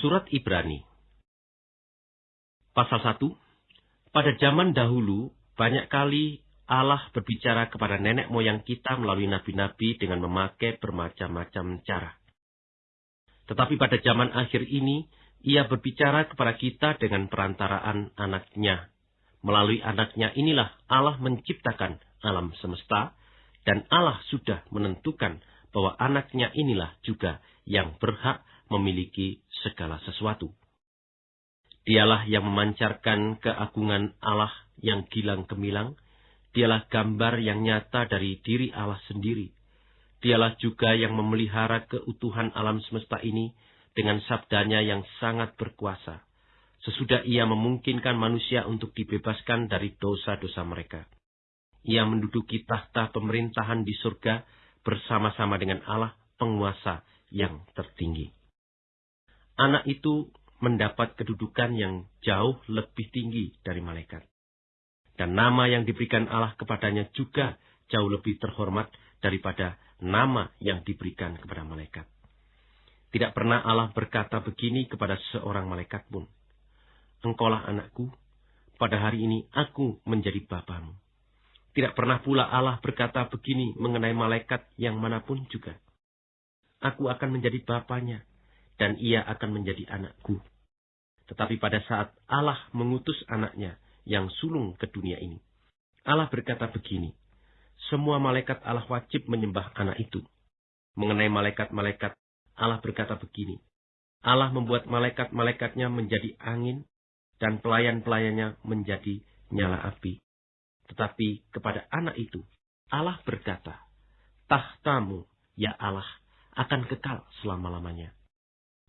Surat Ibrani Pasal 1 Pada zaman dahulu, banyak kali Allah berbicara kepada nenek moyang kita melalui nabi-nabi dengan memakai bermacam-macam cara. Tetapi pada zaman akhir ini, ia berbicara kepada kita dengan perantaraan anaknya. Melalui anaknya inilah Allah menciptakan alam semesta, dan Allah sudah menentukan bahwa anaknya inilah juga yang berhak memiliki segala sesuatu. Dialah yang memancarkan keagungan Allah yang gilang gemilang. Dialah gambar yang nyata dari diri Allah sendiri. Dialah juga yang memelihara keutuhan alam semesta ini dengan sabdanya yang sangat berkuasa. Sesudah ia memungkinkan manusia untuk dibebaskan dari dosa-dosa mereka. Ia menduduki tahta pemerintahan di surga bersama-sama dengan Allah penguasa yang tertinggi. Anak itu mendapat kedudukan yang jauh lebih tinggi dari malaikat. Dan nama yang diberikan Allah kepadanya juga jauh lebih terhormat daripada nama yang diberikan kepada malaikat. Tidak pernah Allah berkata begini kepada seorang malaikat pun. Engkaulah anakku, pada hari ini aku menjadi bapamu. Tidak pernah pula Allah berkata begini mengenai malaikat yang mana pun juga. Aku akan menjadi bapaknya, dan ia akan menjadi anakku. Tetapi pada saat Allah mengutus anaknya yang sulung ke dunia ini, Allah berkata begini, semua malaikat Allah wajib menyembah anak itu. Mengenai malaikat-malaikat, Allah berkata begini, Allah membuat malaikat-malaikatnya menjadi angin, dan pelayan-pelayannya menjadi nyala api. Tetapi kepada anak itu, Allah berkata, tahtamu, ya Allah, akan kekal selama-lamanya.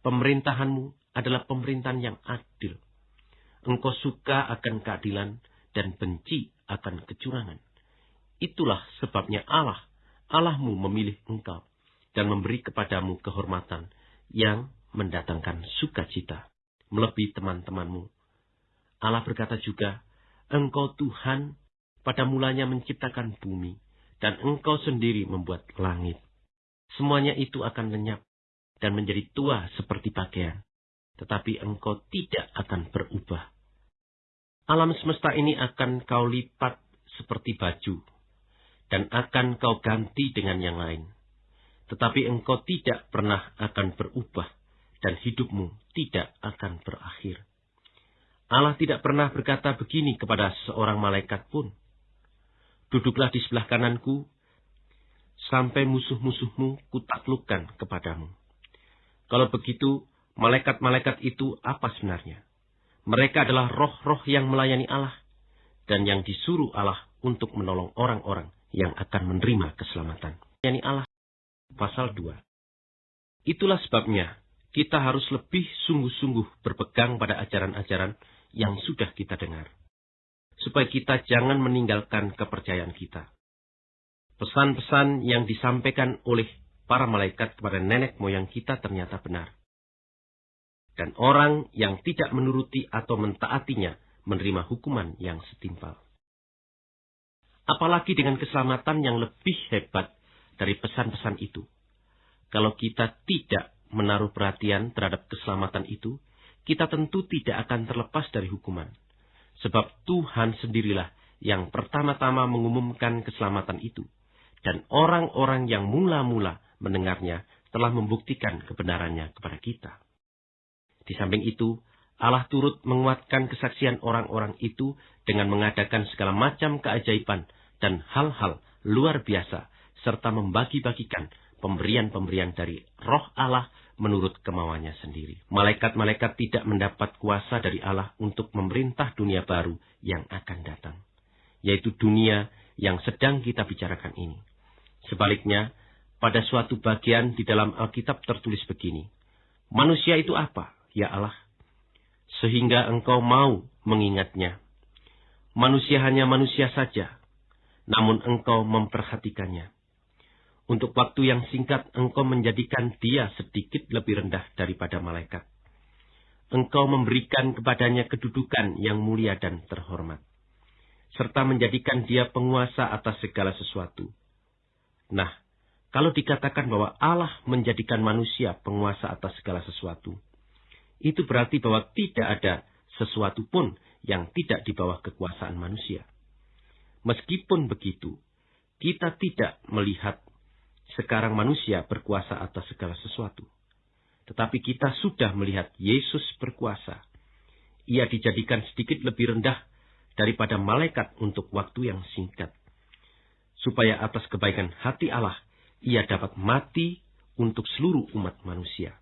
Pemerintahanmu adalah pemerintahan yang adil. Engkau suka akan keadilan dan benci akan kecurangan. Itulah sebabnya Allah, Allahmu memilih engkau dan memberi kepadamu kehormatan yang mendatangkan sukacita melebihi teman-temanmu. Allah berkata juga, Engkau Tuhan pada mulanya menciptakan bumi, dan engkau sendiri membuat langit. Semuanya itu akan lenyap, dan menjadi tua seperti pakaian, tetapi engkau tidak akan berubah. Alam semesta ini akan kau lipat seperti baju, dan akan kau ganti dengan yang lain. Tetapi engkau tidak pernah akan berubah, dan hidupmu tidak akan berakhir. Allah tidak pernah berkata begini kepada seorang malaikat pun. Duduklah di sebelah kananku, sampai musuh-musuhmu kutaklukkan kepadamu. Kalau begitu, malaikat-malaikat itu apa sebenarnya? Mereka adalah roh-roh yang melayani Allah dan yang disuruh Allah untuk menolong orang-orang yang akan menerima keselamatan. Yani Allah. Pasal 2. Itulah sebabnya kita harus lebih sungguh-sungguh berpegang pada ajaran-ajaran yang sudah kita dengar. Supaya kita jangan meninggalkan kepercayaan kita. Pesan-pesan yang disampaikan oleh para malaikat kepada nenek moyang kita ternyata benar. Dan orang yang tidak menuruti atau mentaatinya menerima hukuman yang setimpal. Apalagi dengan keselamatan yang lebih hebat dari pesan-pesan itu. Kalau kita tidak menaruh perhatian terhadap keselamatan itu, kita tentu tidak akan terlepas dari hukuman. Sebab Tuhan sendirilah yang pertama-tama mengumumkan keselamatan itu. Dan orang-orang yang mula-mula mendengarnya telah membuktikan kebenarannya kepada kita. Di samping itu, Allah turut menguatkan kesaksian orang-orang itu dengan mengadakan segala macam keajaiban dan hal-hal luar biasa, serta membagi-bagikan pemberian-pemberian dari roh Allah menurut kemauannya sendiri. Malaikat-malaikat tidak mendapat kuasa dari Allah untuk memerintah dunia baru yang akan datang, yaitu dunia yang sedang kita bicarakan ini. Sebaliknya, pada suatu bagian di dalam Alkitab tertulis begini. Manusia itu apa, ya Allah? Sehingga engkau mau mengingatnya. Manusia hanya manusia saja, namun engkau memperhatikannya. Untuk waktu yang singkat engkau menjadikan dia sedikit lebih rendah daripada malaikat. Engkau memberikan kepadanya kedudukan yang mulia dan terhormat. Serta menjadikan dia penguasa atas segala sesuatu. Nah, kalau dikatakan bahwa Allah menjadikan manusia penguasa atas segala sesuatu, itu berarti bahwa tidak ada sesuatu pun yang tidak di bawah kekuasaan manusia. Meskipun begitu, kita tidak melihat sekarang manusia berkuasa atas segala sesuatu. Tetapi kita sudah melihat Yesus berkuasa. Ia dijadikan sedikit lebih rendah daripada malaikat untuk waktu yang singkat. Supaya atas kebaikan hati Allah, ia dapat mati untuk seluruh umat manusia.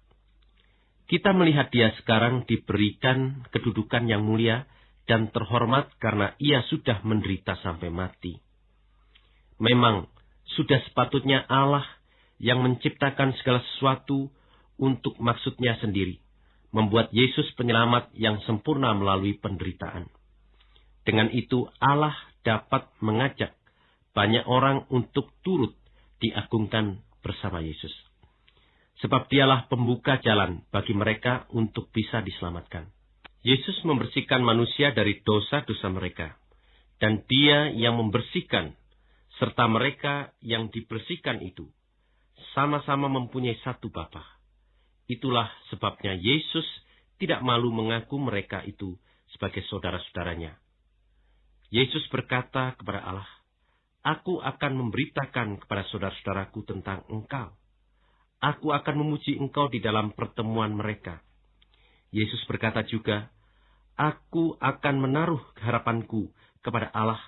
Kita melihat dia sekarang diberikan kedudukan yang mulia dan terhormat karena ia sudah menderita sampai mati. Memang sudah sepatutnya Allah yang menciptakan segala sesuatu untuk maksudnya sendiri, membuat Yesus penyelamat yang sempurna melalui penderitaan. Dengan itu Allah dapat mengajak banyak orang untuk turut diagungkan bersama Yesus sebab dialah pembuka jalan bagi mereka untuk bisa diselamatkan. Yesus membersihkan manusia dari dosa-dosa mereka, dan dia yang membersihkan, serta mereka yang dibersihkan itu, sama-sama mempunyai satu Bapa. Itulah sebabnya Yesus tidak malu mengaku mereka itu sebagai saudara-saudaranya. Yesus berkata kepada Allah, Aku akan memberitakan kepada saudara-saudaraku tentang engkau aku akan memuji engkau di dalam pertemuan mereka. Yesus berkata juga, aku akan menaruh harapanku kepada Allah,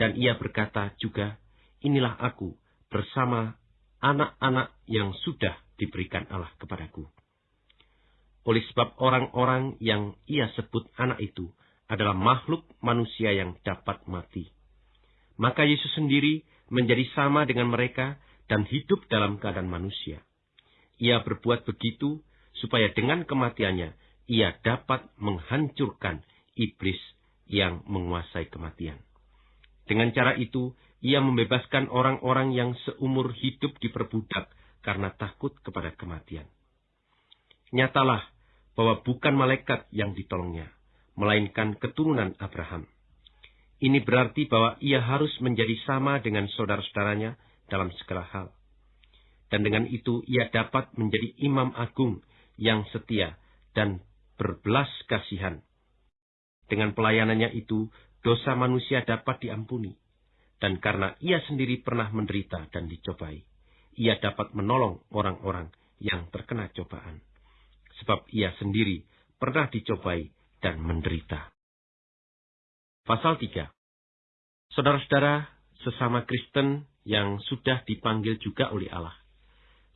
dan ia berkata juga, inilah aku bersama anak-anak yang sudah diberikan Allah kepadaku. Oleh sebab orang-orang yang ia sebut anak itu adalah makhluk manusia yang dapat mati. Maka Yesus sendiri menjadi sama dengan mereka dan hidup dalam keadaan manusia. Ia berbuat begitu supaya dengan kematiannya ia dapat menghancurkan iblis yang menguasai kematian. Dengan cara itu, ia membebaskan orang-orang yang seumur hidup diperbudak karena takut kepada kematian. Nyatalah bahwa bukan malaikat yang ditolongnya, melainkan keturunan Abraham. Ini berarti bahwa ia harus menjadi sama dengan saudara-saudaranya dalam segala hal dan dengan itu ia dapat menjadi imam agung yang setia dan berbelas kasihan. Dengan pelayanannya itu, dosa manusia dapat diampuni. Dan karena ia sendiri pernah menderita dan dicobai, ia dapat menolong orang-orang yang terkena cobaan. Sebab ia sendiri pernah dicobai dan menderita. Pasal 3 Saudara-saudara, sesama Kristen yang sudah dipanggil juga oleh Allah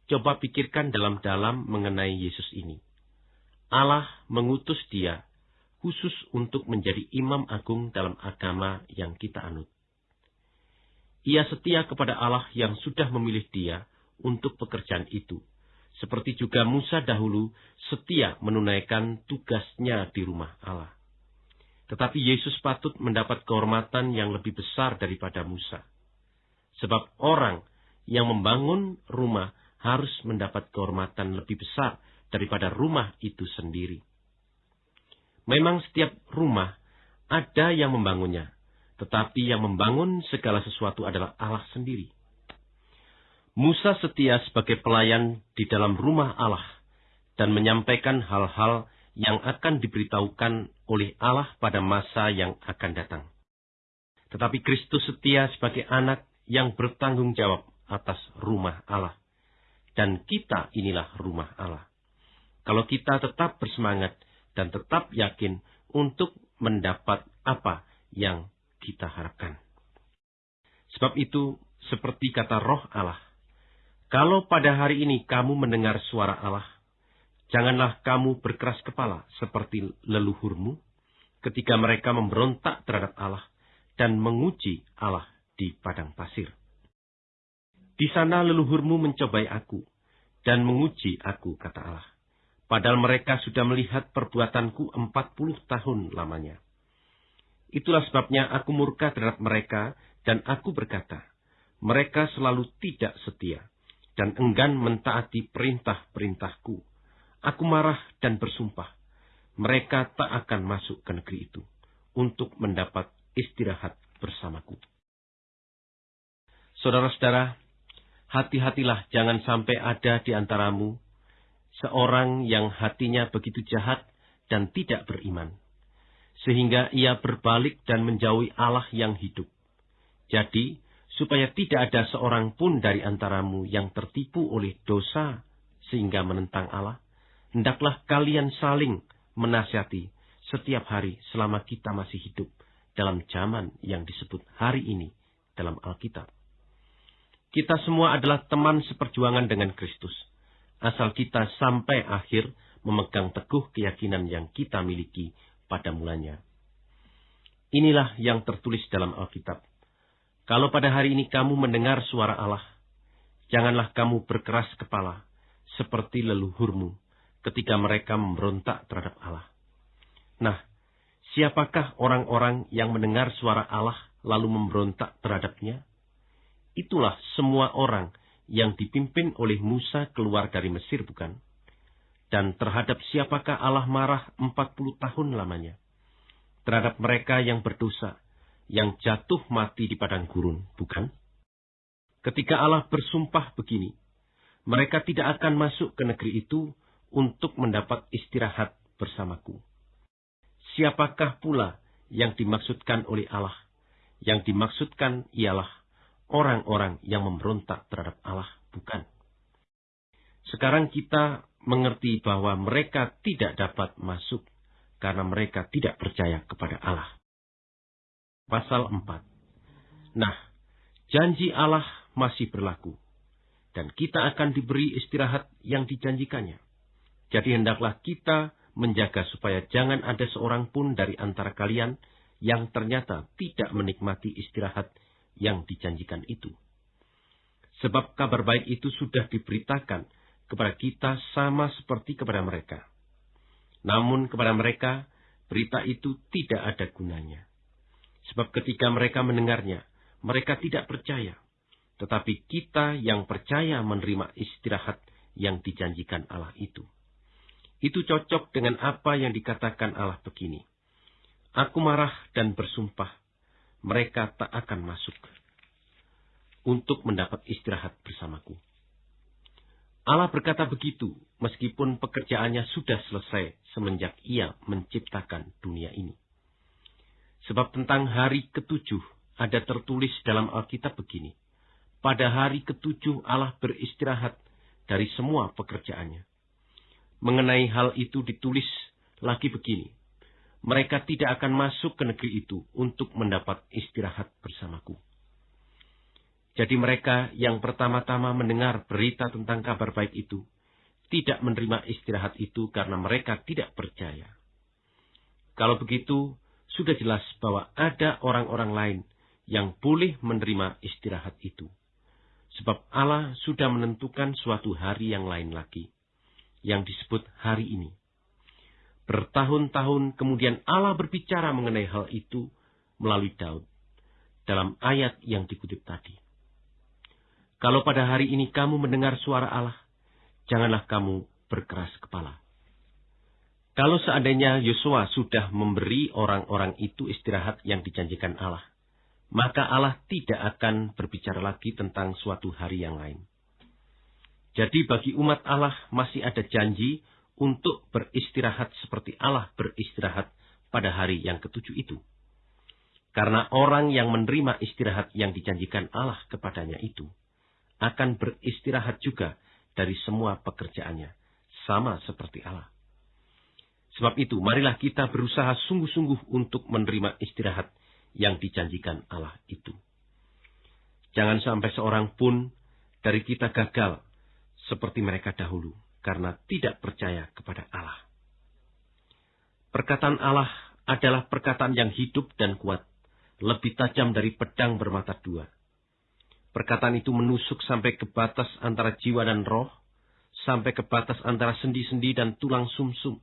Coba pikirkan dalam-dalam mengenai Yesus ini. Allah mengutus dia khusus untuk menjadi imam agung dalam agama yang kita anut. Ia setia kepada Allah yang sudah memilih dia untuk pekerjaan itu. Seperti juga Musa dahulu setia menunaikan tugasnya di rumah Allah. Tetapi Yesus patut mendapat kehormatan yang lebih besar daripada Musa. Sebab orang yang membangun rumah harus mendapat kehormatan lebih besar daripada rumah itu sendiri. Memang setiap rumah ada yang membangunnya, tetapi yang membangun segala sesuatu adalah Allah sendiri. Musa setia sebagai pelayan di dalam rumah Allah dan menyampaikan hal-hal yang akan diberitahukan oleh Allah pada masa yang akan datang. Tetapi Kristus setia sebagai anak yang bertanggung jawab atas rumah Allah dan kita inilah rumah Allah. Kalau kita tetap bersemangat dan tetap yakin untuk mendapat apa yang kita harapkan. Sebab itu, seperti kata roh Allah, kalau pada hari ini kamu mendengar suara Allah, janganlah kamu berkeras kepala seperti leluhurmu ketika mereka memberontak terhadap Allah dan menguji Allah di padang pasir. Di sana leluhurmu mencobai aku dan menguji aku, kata Allah. Padahal mereka sudah melihat perbuatanku empat puluh tahun lamanya. Itulah sebabnya aku murka terhadap mereka dan aku berkata, mereka selalu tidak setia dan enggan mentaati perintah-perintahku. Aku marah dan bersumpah, mereka tak akan masuk ke negeri itu untuk mendapat istirahat bersamaku. Saudara-saudara, hati-hatilah jangan sampai ada di antaramu seorang yang hatinya begitu jahat dan tidak beriman, sehingga ia berbalik dan menjauhi Allah yang hidup. Jadi, supaya tidak ada seorang pun dari antaramu yang tertipu oleh dosa sehingga menentang Allah, hendaklah kalian saling menasihati setiap hari selama kita masih hidup dalam zaman yang disebut hari ini dalam Alkitab. Kita semua adalah teman seperjuangan dengan Kristus, asal kita sampai akhir memegang teguh keyakinan yang kita miliki pada mulanya. Inilah yang tertulis dalam Alkitab. Kalau pada hari ini kamu mendengar suara Allah, janganlah kamu berkeras kepala seperti leluhurmu ketika mereka memberontak terhadap Allah. Nah, siapakah orang-orang yang mendengar suara Allah lalu memberontak terhadapnya? Itulah semua orang yang dipimpin oleh Musa keluar dari Mesir, bukan? Dan terhadap siapakah Allah marah empat puluh tahun lamanya? Terhadap mereka yang berdosa, yang jatuh mati di padang gurun, bukan? Ketika Allah bersumpah begini, mereka tidak akan masuk ke negeri itu untuk mendapat istirahat bersamaku. Siapakah pula yang dimaksudkan oleh Allah? Yang dimaksudkan ialah orang-orang yang memberontak terhadap Allah, bukan? Sekarang kita mengerti bahwa mereka tidak dapat masuk karena mereka tidak percaya kepada Allah pasal 4. Nah, janji Allah masih berlaku, dan kita akan diberi istirahat yang dijanjikannya. Jadi hendaklah kita menjaga supaya jangan ada seorang pun dari antara kalian yang ternyata tidak menikmati istirahat yang dijanjikan itu. Sebab kabar baik itu sudah diberitakan kepada kita sama seperti kepada mereka. Namun kepada mereka, berita itu tidak ada gunanya. Sebab ketika mereka mendengarnya, mereka tidak percaya. Tetapi kita yang percaya menerima istirahat yang dijanjikan Allah itu. Itu cocok dengan apa yang dikatakan Allah begini. Aku marah dan bersumpah, mereka tak akan masuk untuk mendapat istirahat bersamaku. Allah berkata begitu, meskipun pekerjaannya sudah selesai semenjak ia menciptakan dunia ini. Sebab tentang hari ketujuh ada tertulis dalam Alkitab begini. Pada hari ketujuh Allah beristirahat dari semua pekerjaannya. Mengenai hal itu ditulis lagi begini. Mereka tidak akan masuk ke negeri itu untuk mendapat istirahat bersamaku. Jadi mereka yang pertama-tama mendengar berita tentang kabar baik itu, tidak menerima istirahat itu karena mereka tidak percaya. Kalau begitu, sudah jelas bahwa ada orang-orang lain yang boleh menerima istirahat itu. Sebab Allah sudah menentukan suatu hari yang lain lagi, yang disebut hari ini. Bertahun-tahun kemudian Allah berbicara mengenai hal itu melalui Daud dalam ayat yang dikutip tadi. Kalau pada hari ini kamu mendengar suara Allah, janganlah kamu berkeras kepala. Kalau seandainya Yosua sudah memberi orang-orang itu istirahat yang dijanjikan Allah, maka Allah tidak akan berbicara lagi tentang suatu hari yang lain. Jadi bagi umat Allah masih ada janji untuk beristirahat seperti Allah beristirahat pada hari yang ketujuh itu. Karena orang yang menerima istirahat yang dijanjikan Allah kepadanya itu, akan beristirahat juga dari semua pekerjaannya, sama seperti Allah. Sebab itu, marilah kita berusaha sungguh-sungguh untuk menerima istirahat yang dijanjikan Allah itu. Jangan sampai seorang pun dari kita gagal seperti mereka dahulu karena tidak percaya kepada Allah. Perkataan Allah adalah perkataan yang hidup dan kuat, lebih tajam dari pedang bermata dua. Perkataan itu menusuk sampai ke batas antara jiwa dan roh, sampai ke batas antara sendi-sendi dan tulang sumsum, -sum,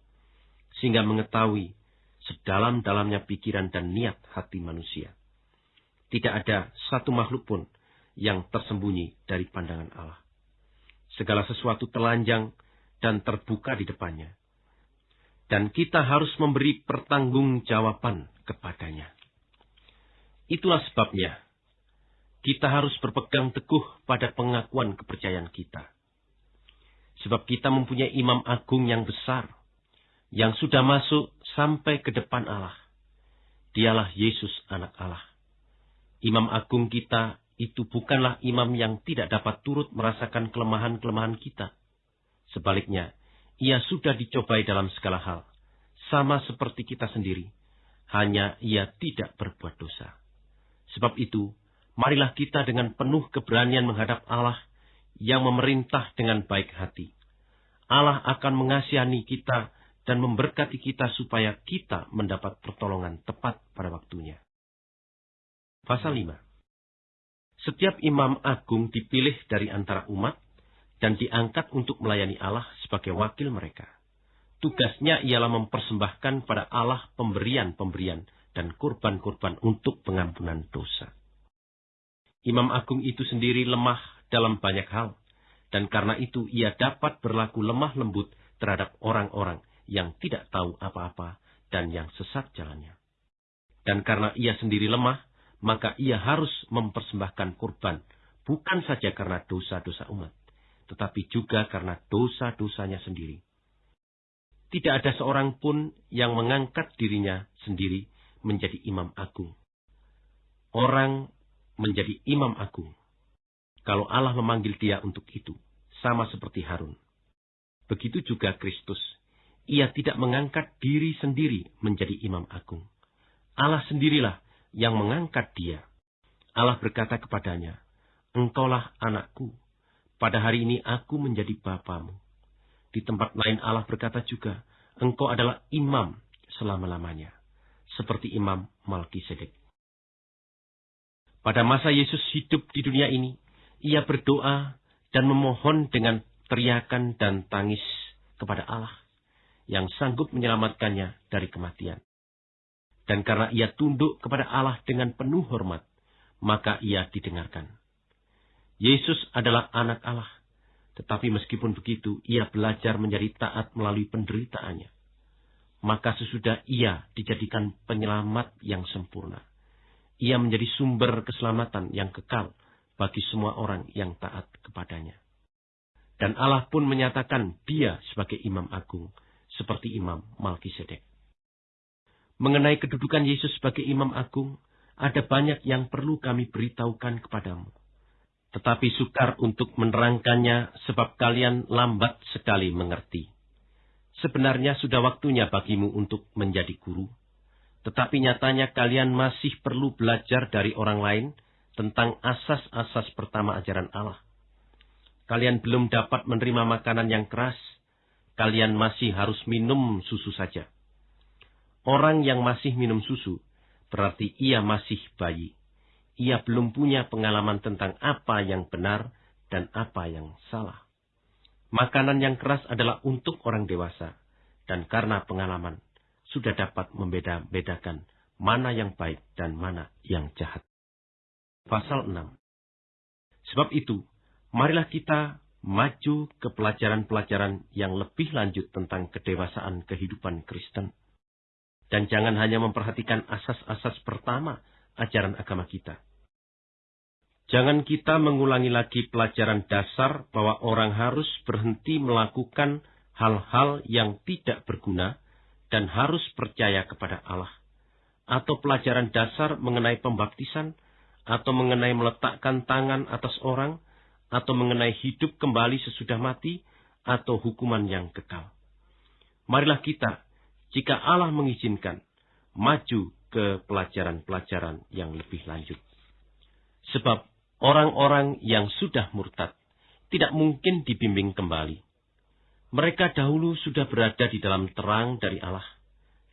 sehingga mengetahui sedalam-dalamnya pikiran dan niat hati manusia. Tidak ada satu makhluk pun yang tersembunyi dari pandangan Allah. Segala sesuatu telanjang dan terbuka di depannya. Dan kita harus memberi pertanggungjawaban kepadanya. Itulah sebabnya kita harus berpegang teguh pada pengakuan kepercayaan kita. Sebab kita mempunyai imam agung yang besar, yang sudah masuk sampai ke depan Allah. Dialah Yesus anak Allah. Imam agung kita itu bukanlah imam yang tidak dapat turut merasakan kelemahan-kelemahan kita. Sebaliknya, ia sudah dicobai dalam segala hal, sama seperti kita sendiri. Hanya ia tidak berbuat dosa. Sebab itu, marilah kita dengan penuh keberanian menghadap Allah yang memerintah dengan baik hati. Allah akan mengasihani kita dan memberkati kita supaya kita mendapat pertolongan tepat pada waktunya. Pasal 5 Setiap imam agung dipilih dari antara umat dan diangkat untuk melayani Allah sebagai wakil mereka. Tugasnya ialah mempersembahkan pada Allah pemberian-pemberian dan kurban-kurban untuk pengampunan dosa. Imam agung itu sendiri lemah dalam banyak hal, dan karena itu ia dapat berlaku lemah lembut terhadap orang-orang yang tidak tahu apa-apa dan yang sesat jalannya. Dan karena ia sendiri lemah, maka ia harus mempersembahkan kurban, bukan saja karena dosa-dosa umat, tetapi juga karena dosa-dosanya sendiri. Tidak ada seorang pun yang mengangkat dirinya sendiri menjadi imam agung. Orang menjadi imam agung. Kalau Allah memanggil dia untuk itu, sama seperti Harun. Begitu juga Kristus. Ia tidak mengangkat diri sendiri menjadi imam agung. Allah sendirilah yang mengangkat dia. Allah berkata kepadanya, Engkaulah anakku, pada hari ini aku menjadi bapamu. Di tempat lain Allah berkata juga, engkau adalah imam selama-lamanya. Seperti imam Malkisedek. Pada masa Yesus hidup di dunia ini, ia berdoa dan memohon dengan teriakan dan tangis kepada Allah yang sanggup menyelamatkannya dari kematian. Dan karena ia tunduk kepada Allah dengan penuh hormat, maka ia didengarkan. Yesus adalah anak Allah. Tetapi meskipun begitu, ia belajar menjadi taat melalui penderitaannya. Maka sesudah ia dijadikan penyelamat yang sempurna. Ia menjadi sumber keselamatan yang kekal bagi semua orang yang taat kepadanya. Dan Allah pun menyatakan dia sebagai imam agung, seperti imam Malkisedek. Mengenai kedudukan Yesus sebagai imam agung, ada banyak yang perlu kami beritahukan kepadamu tetapi sukar untuk menerangkannya sebab kalian lambat sekali mengerti. Sebenarnya sudah waktunya bagimu untuk menjadi guru, tetapi nyatanya kalian masih perlu belajar dari orang lain tentang asas-asas pertama ajaran Allah. Kalian belum dapat menerima makanan yang keras, kalian masih harus minum susu saja. Orang yang masih minum susu berarti ia masih bayi ia belum punya pengalaman tentang apa yang benar dan apa yang salah. Makanan yang keras adalah untuk orang dewasa, dan karena pengalaman sudah dapat membeda-bedakan mana yang baik dan mana yang jahat. Pasal 6 Sebab itu, marilah kita maju ke pelajaran-pelajaran yang lebih lanjut tentang kedewasaan kehidupan Kristen. Dan jangan hanya memperhatikan asas-asas pertama ajaran agama kita. Jangan kita mengulangi lagi pelajaran dasar bahwa orang harus berhenti melakukan hal-hal yang tidak berguna dan harus percaya kepada Allah. Atau pelajaran dasar mengenai pembaptisan, atau mengenai meletakkan tangan atas orang, atau mengenai hidup kembali sesudah mati, atau hukuman yang kekal. Marilah kita, jika Allah mengizinkan, maju ke pelajaran-pelajaran yang lebih lanjut. Sebab Orang-orang yang sudah murtad tidak mungkin dibimbing kembali. Mereka dahulu sudah berada di dalam terang dari Allah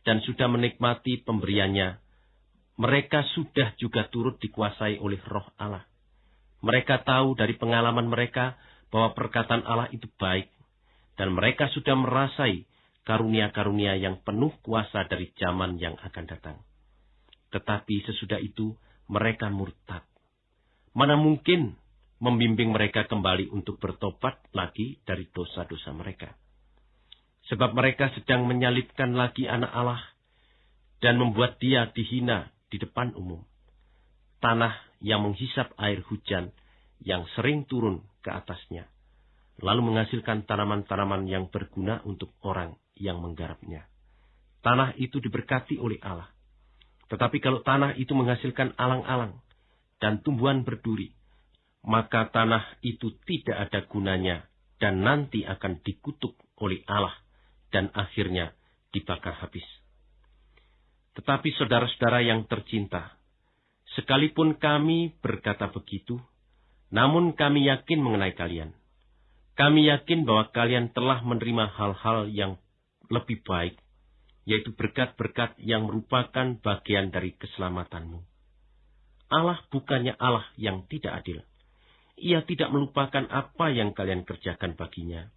dan sudah menikmati pemberiannya. Mereka sudah juga turut dikuasai oleh roh Allah. Mereka tahu dari pengalaman mereka bahwa perkataan Allah itu baik, dan mereka sudah merasai karunia-karunia yang penuh kuasa dari zaman yang akan datang. Tetapi sesudah itu mereka murtad Mana mungkin membimbing mereka kembali untuk bertobat lagi dari dosa-dosa mereka. Sebab mereka sedang menyalibkan lagi anak Allah dan membuat dia dihina di depan umum. Tanah yang menghisap air hujan yang sering turun ke atasnya. lalu menghasilkan tanaman-tanaman yang berguna untuk orang yang menggarapnya. Tanah itu diberkati oleh Allah. Tetapi kalau tanah itu menghasilkan alang-alang dan tumbuhan berduri, maka tanah itu tidak ada gunanya dan nanti akan dikutuk oleh Allah dan akhirnya dibakar habis. Tetapi saudara-saudara yang tercinta, sekalipun kami berkata begitu, namun kami yakin mengenai kalian. Kami yakin bahwa kalian telah menerima hal-hal yang lebih baik, yaitu berkat-berkat yang merupakan bagian dari keselamatanmu. Allah bukannya Allah yang tidak adil. Ia tidak melupakan apa yang kalian kerjakan baginya,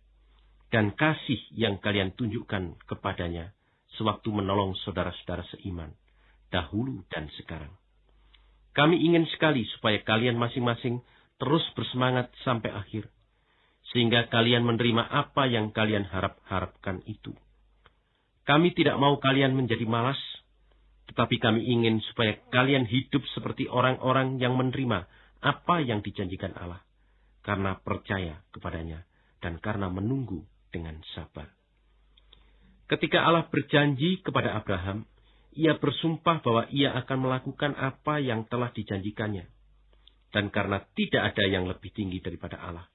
dan kasih yang kalian tunjukkan kepadanya sewaktu menolong saudara-saudara seiman, dahulu dan sekarang. Kami ingin sekali supaya kalian masing-masing terus bersemangat sampai akhir, sehingga kalian menerima apa yang kalian harap-harapkan itu. Kami tidak mau kalian menjadi malas, tetapi kami ingin supaya kalian hidup seperti orang-orang yang menerima apa yang dijanjikan Allah, karena percaya kepadanya dan karena menunggu dengan sabar. Ketika Allah berjanji kepada Abraham, ia bersumpah bahwa ia akan melakukan apa yang telah dijanjikannya dan karena tidak ada yang lebih tinggi daripada Allah,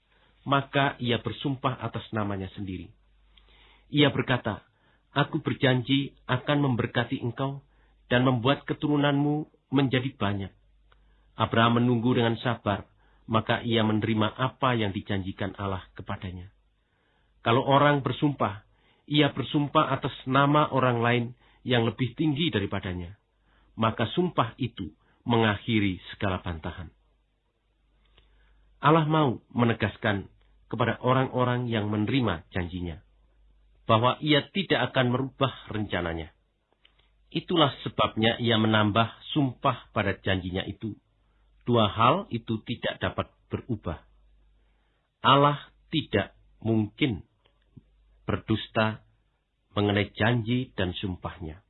maka ia bersumpah atas namanya sendiri. Ia berkata, Aku berjanji akan memberkati engkau dan membuat keturunanmu menjadi banyak. Abraham menunggu dengan sabar, maka ia menerima apa yang dijanjikan Allah kepadanya. Kalau orang bersumpah, ia bersumpah atas nama orang lain yang lebih tinggi daripadanya, maka sumpah itu mengakhiri segala bantahan. Allah mau menegaskan kepada orang-orang yang menerima janjinya bahwa ia tidak akan merubah rencananya. Itulah sebabnya ia menambah sumpah pada janjinya itu. Dua hal itu tidak dapat berubah. Allah tidak mungkin berdusta mengenai janji dan sumpahnya.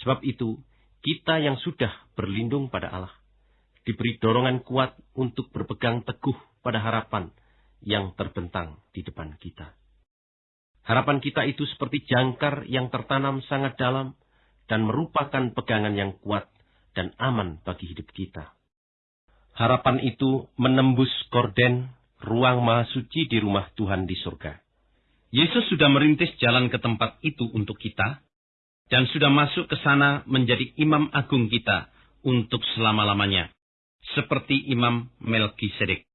Sebab itu, kita yang sudah berlindung pada Allah, diberi dorongan kuat untuk berpegang teguh pada harapan yang terbentang di depan kita. Harapan kita itu seperti jangkar yang tertanam sangat dalam dan merupakan pegangan yang kuat dan aman bagi hidup kita. Harapan itu menembus korden ruang maha suci di rumah Tuhan di surga. Yesus sudah merintis jalan ke tempat itu untuk kita, dan sudah masuk ke sana menjadi imam agung kita untuk selama-lamanya seperti Imam Melkisedek.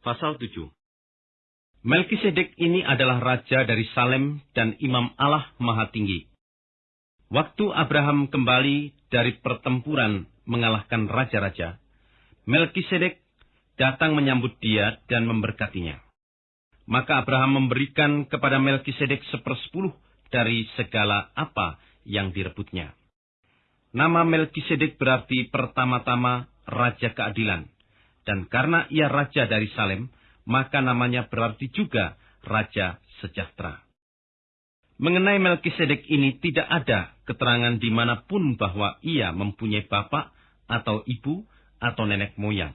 Pasal 7 Melkisedek ini adalah raja dari Salem dan imam Allah Maha Tinggi. Waktu Abraham kembali dari pertempuran mengalahkan raja-raja, Melkisedek datang menyambut dia dan memberkatinya. Maka Abraham memberikan kepada Melkisedek sepersepuluh dari segala apa yang direbutnya. Nama Melkisedek berarti pertama-tama Raja Keadilan. Dan karena ia Raja dari Salem, maka namanya berarti juga Raja Sejahtera. Mengenai Melkisedek ini tidak ada keterangan di mana pun bahwa ia mempunyai bapak atau ibu atau nenek moyang.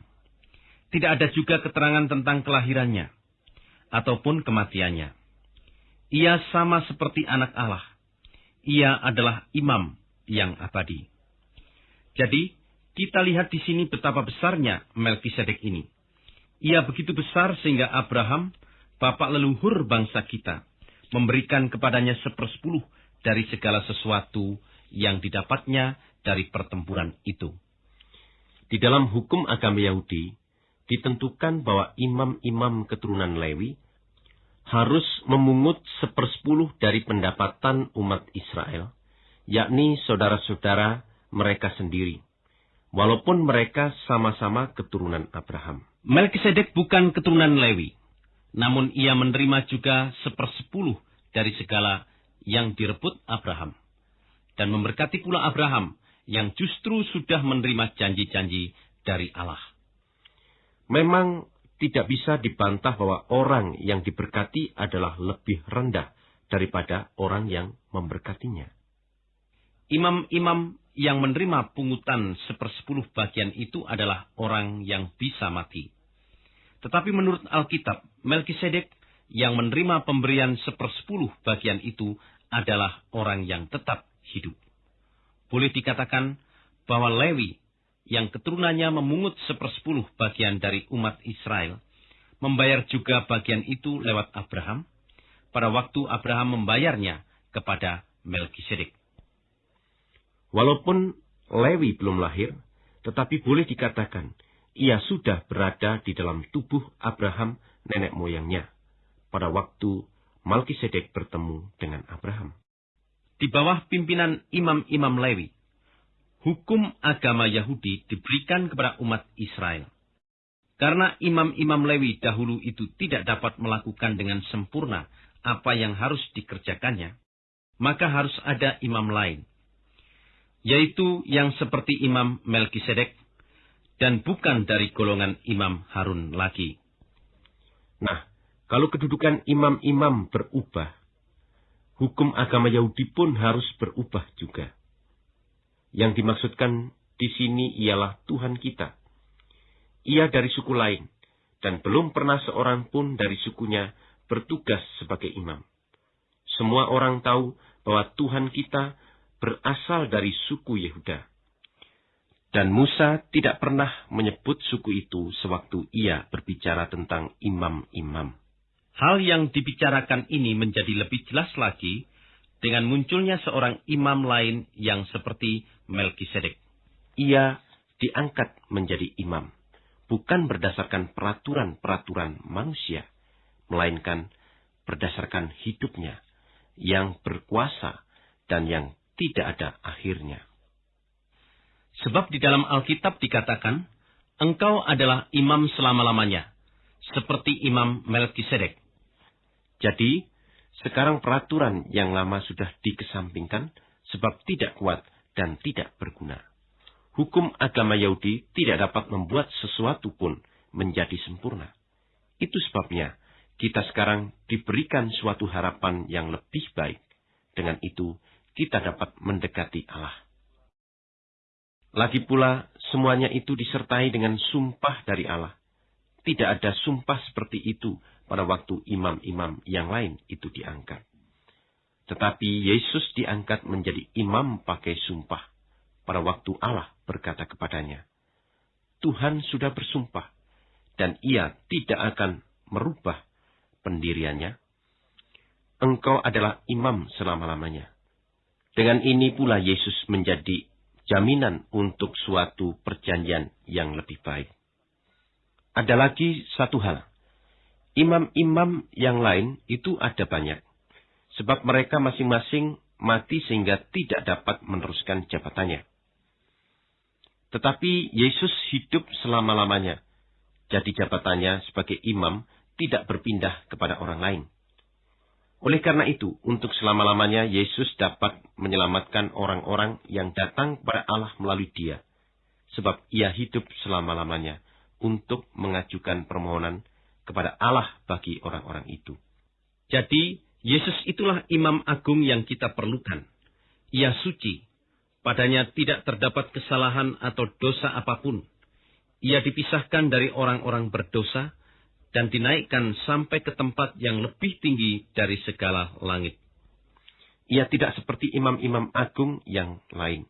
Tidak ada juga keterangan tentang kelahirannya ataupun kematiannya. Ia sama seperti anak Allah. Ia adalah imam yang abadi. Jadi, kita lihat di sini betapa besarnya Melkisedek ini. Ia begitu besar sehingga Abraham, bapak leluhur bangsa kita, memberikan kepadanya sepersepuluh dari segala sesuatu yang didapatnya dari pertempuran itu. Di dalam hukum agama Yahudi, ditentukan bahwa imam-imam keturunan Lewi harus memungut sepersepuluh dari pendapatan umat Israel yakni saudara-saudara mereka sendiri, walaupun mereka sama-sama keturunan Abraham. Melkisedek bukan keturunan Lewi, namun ia menerima juga sepersepuluh dari segala yang direbut Abraham, dan memberkati pula Abraham yang justru sudah menerima janji-janji dari Allah. Memang tidak bisa dibantah bahwa orang yang diberkati adalah lebih rendah daripada orang yang memberkatinya. Imam-imam yang menerima pungutan sepersepuluh bagian itu adalah orang yang bisa mati. Tetapi menurut Alkitab, Melkisedek yang menerima pemberian sepersepuluh bagian itu adalah orang yang tetap hidup. Boleh dikatakan bahwa Lewi yang keturunannya memungut sepersepuluh bagian dari umat Israel, membayar juga bagian itu lewat Abraham, pada waktu Abraham membayarnya kepada Melkisedek. Walaupun Lewi belum lahir, tetapi boleh dikatakan ia sudah berada di dalam tubuh Abraham nenek moyangnya pada waktu Malkisedek bertemu dengan Abraham. Di bawah pimpinan imam-imam Lewi, hukum agama Yahudi diberikan kepada umat Israel. Karena imam-imam Lewi dahulu itu tidak dapat melakukan dengan sempurna apa yang harus dikerjakannya, maka harus ada imam lain, yaitu yang seperti Imam Melkisedek dan bukan dari golongan Imam Harun lagi. Nah, kalau kedudukan imam-imam berubah, hukum agama Yahudi pun harus berubah juga. Yang dimaksudkan di sini ialah Tuhan kita. Ia dari suku lain, dan belum pernah seorang pun dari sukunya bertugas sebagai imam. Semua orang tahu bahwa Tuhan kita berasal dari suku Yehuda. Dan Musa tidak pernah menyebut suku itu sewaktu ia berbicara tentang imam-imam. Hal yang dibicarakan ini menjadi lebih jelas lagi dengan munculnya seorang imam lain yang seperti Melkisedek. Ia diangkat menjadi imam, bukan berdasarkan peraturan-peraturan manusia, melainkan berdasarkan hidupnya yang berkuasa dan yang tidak ada akhirnya. Sebab di dalam Alkitab dikatakan, engkau adalah imam selama-lamanya, seperti imam Melkisedek. Jadi, sekarang peraturan yang lama sudah dikesampingkan sebab tidak kuat dan tidak berguna. Hukum agama Yahudi tidak dapat membuat sesuatu pun menjadi sempurna. Itu sebabnya kita sekarang diberikan suatu harapan yang lebih baik. Dengan itu, kita dapat mendekati Allah. Lagi pula, semuanya itu disertai dengan sumpah dari Allah. Tidak ada sumpah seperti itu pada waktu imam-imam yang lain itu diangkat. Tetapi Yesus diangkat menjadi imam pakai sumpah pada waktu Allah berkata kepadanya, Tuhan sudah bersumpah, dan ia tidak akan merubah pendiriannya. Engkau adalah imam selama-lamanya. Dengan ini pula Yesus menjadi jaminan untuk suatu perjanjian yang lebih baik. Ada lagi satu hal Imam-imam yang lain itu ada banyak. Sebab mereka masing-masing mati sehingga tidak dapat meneruskan jabatannya. Tetapi Yesus hidup selama-lamanya. Jadi jabatannya sebagai imam tidak berpindah kepada orang lain. Oleh karena itu, untuk selama-lamanya Yesus dapat menyelamatkan orang-orang yang datang kepada Allah melalui dia. Sebab ia hidup selama-lamanya untuk mengajukan permohonan kepada Allah bagi orang-orang itu. Jadi, Yesus itulah imam agung yang kita perlukan. Ia suci. Padanya tidak terdapat kesalahan atau dosa apa pun. Ia dipisahkan dari orang-orang berdosa dan dinaikkan sampai ke tempat yang lebih tinggi dari segala langit. Ia tidak seperti imam-imam agung yang lain,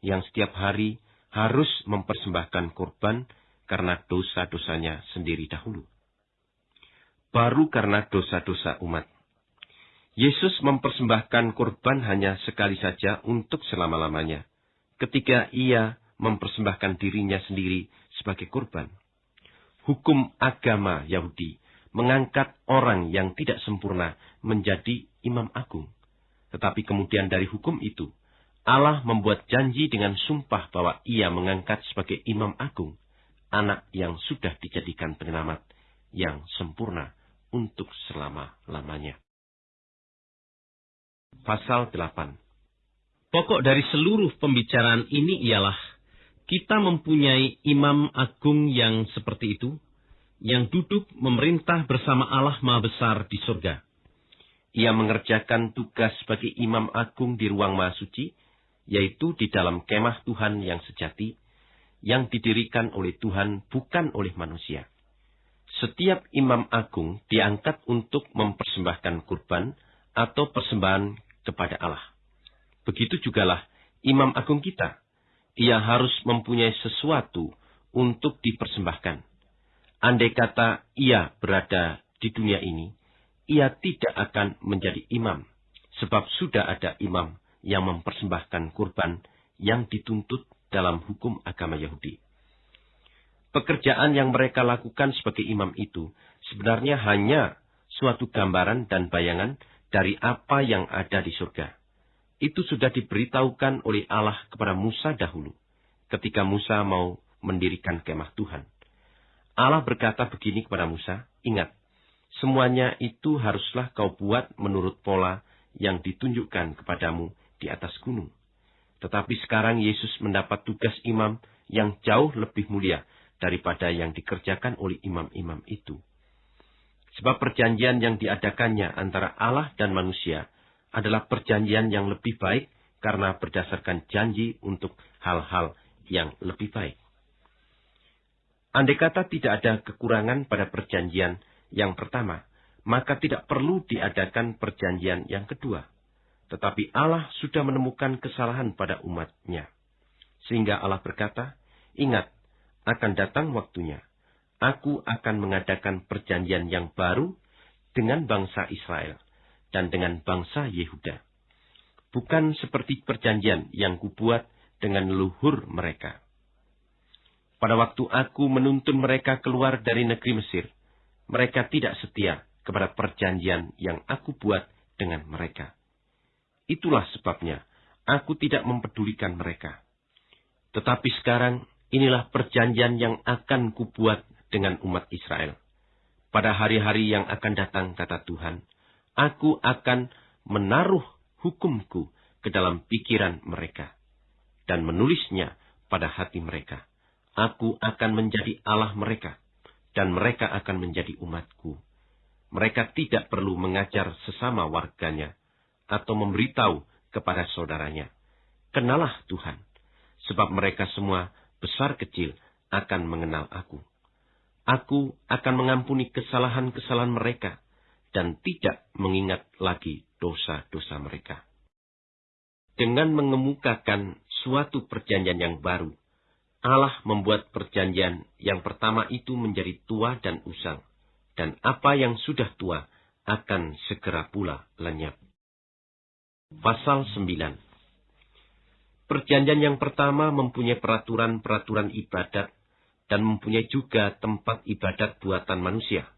yang setiap hari harus mempersembahkan korban karena dosa-dosanya sendiri dahulu baru karena dosa-dosa umat. Yesus mempersembahkan korban hanya sekali saja untuk selama-lamanya, ketika ia mempersembahkan dirinya sendiri sebagai korban. Hukum agama Yahudi mengangkat orang yang tidak sempurna menjadi imam agung. Tetapi kemudian dari hukum itu, Allah membuat janji dengan sumpah bahwa ia mengangkat sebagai imam agung, anak yang sudah dijadikan penyelamat yang sempurna untuk selama-lamanya. Pasal 8 Pokok dari seluruh pembicaraan ini ialah kita mempunyai imam agung yang seperti itu, yang duduk memerintah bersama Allah Maha Besar di surga. Ia mengerjakan tugas sebagai imam agung di ruang Maha Suci, yaitu di dalam kemah Tuhan yang sejati, yang didirikan oleh Tuhan bukan oleh manusia. setiap imam agung diangkat untuk mempersembahkan kurban atau persembahan kepada Allah. Begitu jugalah imam agung kita. Ia harus mempunyai sesuatu untuk dipersembahkan. Andai kata ia berada di dunia ini, ia tidak akan menjadi imam, sebab sudah ada imam yang mempersembahkan kurban yang dituntut dalam hukum agama Yahudi. Pekerjaan yang mereka lakukan sebagai imam itu sebenarnya hanya suatu gambaran dan bayangan dari apa yang ada di surga. Itu sudah diberitahukan oleh Allah kepada Musa dahulu, ketika Musa mau mendirikan kemah Tuhan. Allah berkata begini kepada Musa, ingat, semuanya itu haruslah kau buat menurut pola yang ditunjukkan kepadamu di atas gunung. Tetapi sekarang Yesus mendapat tugas imam yang jauh lebih mulia daripada yang dikerjakan oleh imam-imam itu. Sebab perjanjian yang diadakannya antara Allah dan manusia adalah perjanjian yang lebih baik karena berdasarkan janji untuk hal-hal yang lebih baik. Andai kata tidak ada kekurangan pada perjanjian yang pertama, maka tidak perlu diadakan perjanjian yang kedua. Tetapi Allah sudah menemukan kesalahan pada umatnya. Sehingga Allah berkata, Ingat, akan datang waktunya. Aku akan mengadakan perjanjian yang baru dengan bangsa Israel dan dengan bangsa Yehuda. Bukan seperti perjanjian yang kubuat dengan leluhur mereka. Pada waktu aku menuntun mereka keluar dari negeri Mesir, mereka tidak setia kepada perjanjian yang aku buat dengan mereka. Itulah sebabnya aku tidak mempedulikan mereka. Tetapi sekarang Inilah perjanjian yang akan kubuat dengan umat Israel. Pada hari-hari yang akan datang, kata Tuhan, aku akan menaruh hukumku ke dalam pikiran mereka dan menulisnya pada hati mereka. Aku akan menjadi Allah mereka dan mereka akan menjadi umatku. Mereka tidak perlu mengajar sesama warganya atau memberitahu kepada saudaranya. Kenalah Tuhan, sebab mereka semua besar kecil, akan mengenal aku. Aku akan mengampuni kesalahan-kesalahan mereka dan tidak mengingat lagi dosa-dosa mereka. Dengan mengemukakan suatu perjanjian yang baru, Allah membuat perjanjian yang pertama itu menjadi tua dan usang, dan apa yang sudah tua akan segera pula lenyap. Pasal 9 Perjanjian yang pertama mempunyai peraturan-peraturan ibadat dan mempunyai juga tempat ibadat buatan manusia.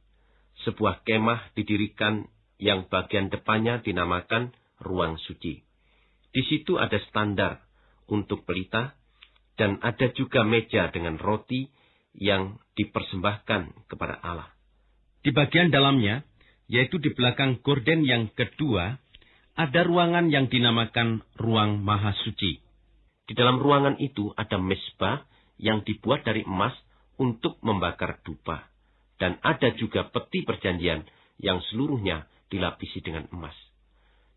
Sebuah kemah didirikan yang bagian depannya dinamakan ruang suci. Di situ ada standar untuk pelita dan ada juga meja dengan roti yang dipersembahkan kepada Allah. Di bagian dalamnya, yaitu di belakang gorden yang kedua, ada ruangan yang dinamakan ruang maha suci. Di dalam ruangan itu ada mesbah yang dibuat dari emas untuk membakar dupa. Dan ada juga peti perjanjian yang seluruhnya dilapisi dengan emas.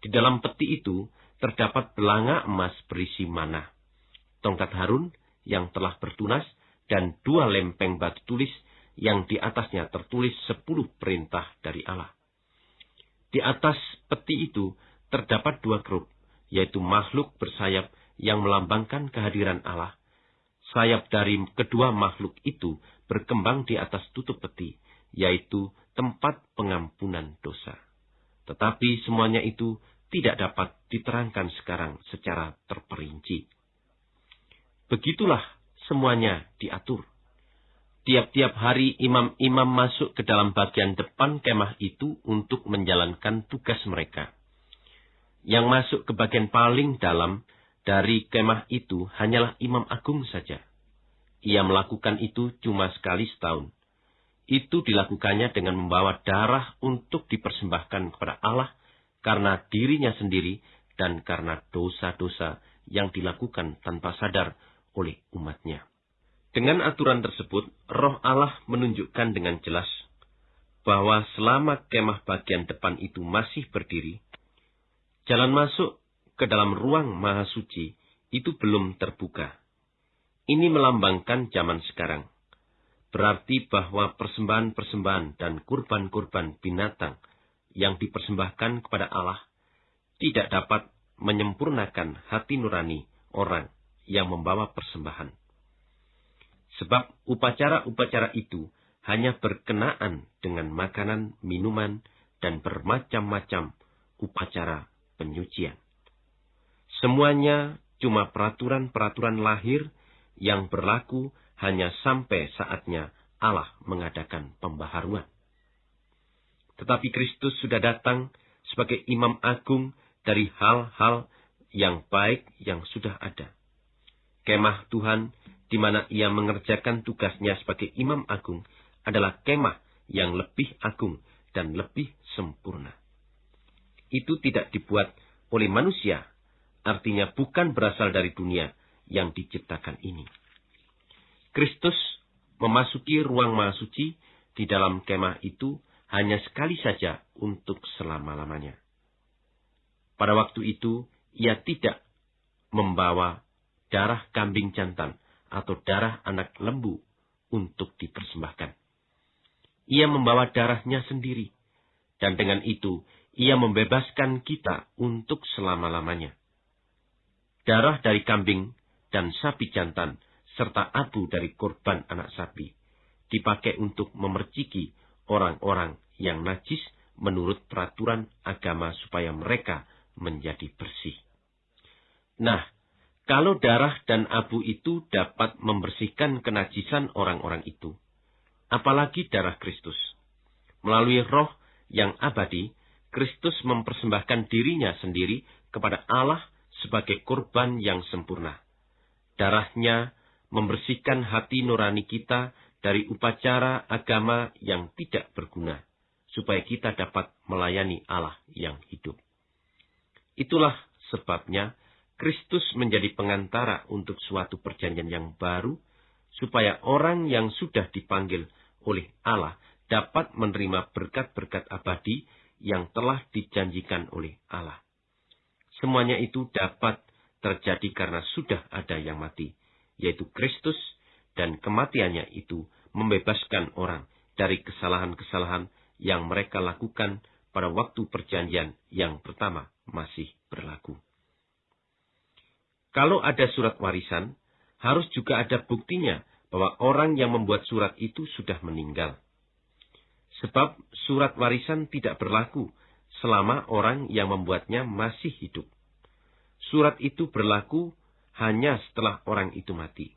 Di dalam peti itu terdapat belanga emas berisi mana. Tongkat Harun yang telah bertunas dan dua lempeng batu tulis yang di atasnya tertulis sepuluh perintah dari Allah. Di atas peti itu terdapat dua grup, yaitu makhluk bersayap yang melambangkan kehadiran Allah. Sayap dari kedua makhluk itu berkembang di atas tutup peti, yaitu tempat pengampunan dosa. Tetapi semuanya itu tidak dapat diterangkan sekarang secara terperinci. Begitulah semuanya diatur. Tiap-tiap hari imam-imam masuk ke dalam bagian depan kemah itu untuk menjalankan tugas mereka. Yang masuk ke bagian paling dalam dari kemah itu hanyalah imam agung saja. Ia melakukan itu cuma sekali setahun. Itu dilakukannya dengan membawa darah untuk dipersembahkan kepada Allah karena dirinya sendiri dan karena dosa-dosa yang dilakukan tanpa sadar oleh umatnya. Dengan aturan tersebut, roh Allah menunjukkan dengan jelas bahwa selama kemah bagian depan itu masih berdiri, jalan masuk ke dalam ruang maha suci itu belum terbuka. Ini melambangkan zaman sekarang. berarti bahwa persembahan-persembahan dan kurban-kurban binatang yang dipersembahkan kepada Allah tidak dapat menyempurnakan hati nurani orang yang membawa persembahan. Sebab upacara-upacara itu hanya berkenaan dengan makanan, minuman, dan bermacam-macam upacara penyucian. Semuanya cuma peraturan-peraturan lahir yang berlaku hanya sampai saatnya Allah mengadakan pembaharuan. Tetapi Kristus sudah datang sebagai imam agung dari hal-hal yang baik yang sudah ada. Kemah Tuhan di mana ia mengerjakan tugasnya sebagai imam agung adalah kemah yang lebih agung dan lebih sempurna. Itu tidak dibuat oleh manusia, artinya bukan berasal dari dunia yang diciptakan ini. Kristus memasuki ruang maha suci di dalam kemah itu hanya sekali saja untuk selama-lamanya. Pada waktu itu, ia tidak membawa darah kambing jantan atau darah anak lembu untuk dipersembahkan. Ia membawa darahnya sendiri, dan dengan itu ia membebaskan kita untuk selama-lamanya. Darah dari kambing dan sapi jantan serta abu dari korban anak sapi dipakai untuk memerciki orang-orang yang najis menurut peraturan agama supaya mereka menjadi bersih. Nah, kalau darah dan abu itu dapat membersihkan kenajisan orang-orang itu, apalagi darah Kristus. Melalui roh yang abadi, Kristus mempersembahkan dirinya sendiri kepada Allah sebagai korban yang sempurna. Darahnya membersihkan hati nurani kita dari upacara agama yang tidak berguna, supaya kita dapat melayani Allah yang hidup. Itulah sebabnya Kristus menjadi pengantara untuk suatu perjanjian yang baru, supaya orang yang sudah dipanggil oleh Allah dapat menerima berkat-berkat abadi yang telah dijanjikan oleh Allah. Semuanya itu dapat terjadi karena sudah ada yang mati yaitu Kristus, dan kematiannya itu membebaskan orang dari kesalahan-kesalahan yang mereka lakukan pada waktu perjanjian yang pertama masih berlaku. Kalau ada surat warisan, harus juga ada buktinya bahwa orang yang membuat surat itu sudah meninggal. Sebab surat warisan tidak berlaku selama orang yang membuatnya masih hidup. Surat itu berlaku hanya setelah orang itu mati.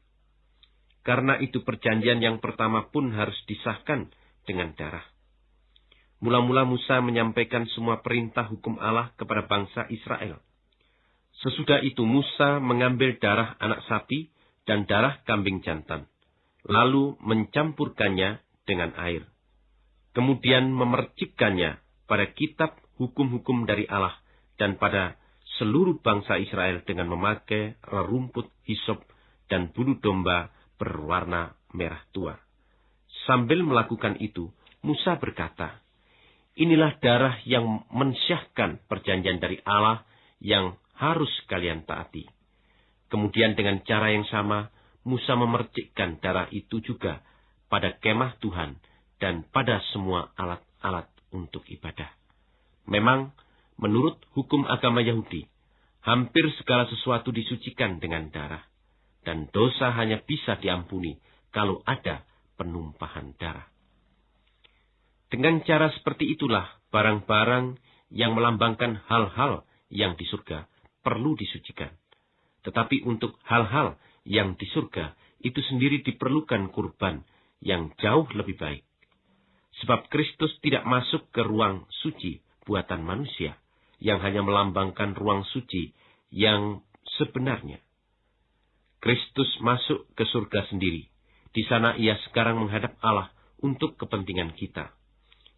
Karena itu perjanjian yang pertama pun harus disahkan dengan darah. Mula-mula Musa menyampaikan semua perintah hukum Allah kepada bangsa Israel. Sesudah itu Musa mengambil darah anak sapi dan darah kambing jantan, lalu mencampurkannya dengan air. Kemudian memercikkannya pada kitab hukum-hukum dari Allah dan pada seluruh bangsa Israel dengan memakai rumput hisop dan bulu domba berwarna merah tua. Sambil melakukan itu, Musa berkata, Inilah darah yang mensyahkan perjanjian dari Allah yang harus kalian taati. Kemudian dengan cara yang sama, Musa memercikkan darah itu juga pada kemah Tuhan dan pada semua alat-alat untuk ibadah. Memang Menurut hukum agama Yahudi, hampir segala sesuatu disucikan dengan darah, dan dosa hanya bisa diampuni kalau ada penumpahan darah. Dengan cara seperti itulah barang-barang yang melambangkan hal-hal yang di surga perlu disucikan. Tetapi untuk hal-hal yang di surga itu sendiri diperlukan kurban yang jauh lebih baik. Sebab Kristus tidak masuk ke ruang suci buatan manusia, yang hanya melambangkan ruang suci yang sebenarnya. Kristus masuk ke surga sendiri. Di sana ia sekarang menghadap Allah untuk kepentingan kita.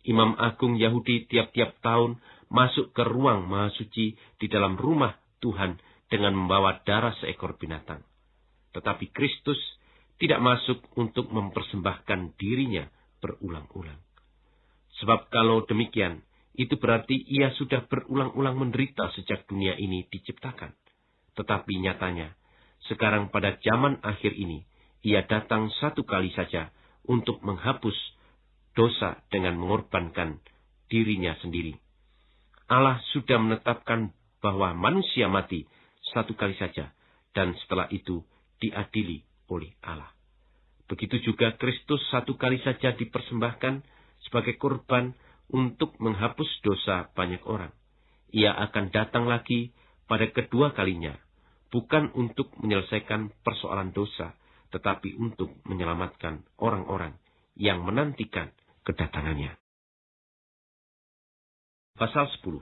Imam Agung Yahudi tiap-tiap tahun masuk ke ruang maha suci di dalam rumah Tuhan dengan membawa darah seekor binatang. Tetapi Kristus tidak masuk untuk mempersembahkan dirinya berulang-ulang. Sebab kalau demikian, itu berarti ia sudah berulang-ulang menderita sejak dunia ini diciptakan. Tetapi nyatanya, sekarang pada zaman akhir ini, ia datang satu kali saja untuk menghapus dosa dengan mengorbankan dirinya sendiri. Allah sudah menetapkan bahwa manusia mati satu kali saja dan setelah itu diadili oleh Allah. Begitu juga Kristus satu kali saja dipersembahkan sebagai korban untuk menghapus dosa banyak orang. Ia akan datang lagi pada kedua kalinya, bukan untuk menyelesaikan persoalan dosa, tetapi untuk menyelamatkan orang-orang yang menantikan kedatangannya. Pasal 10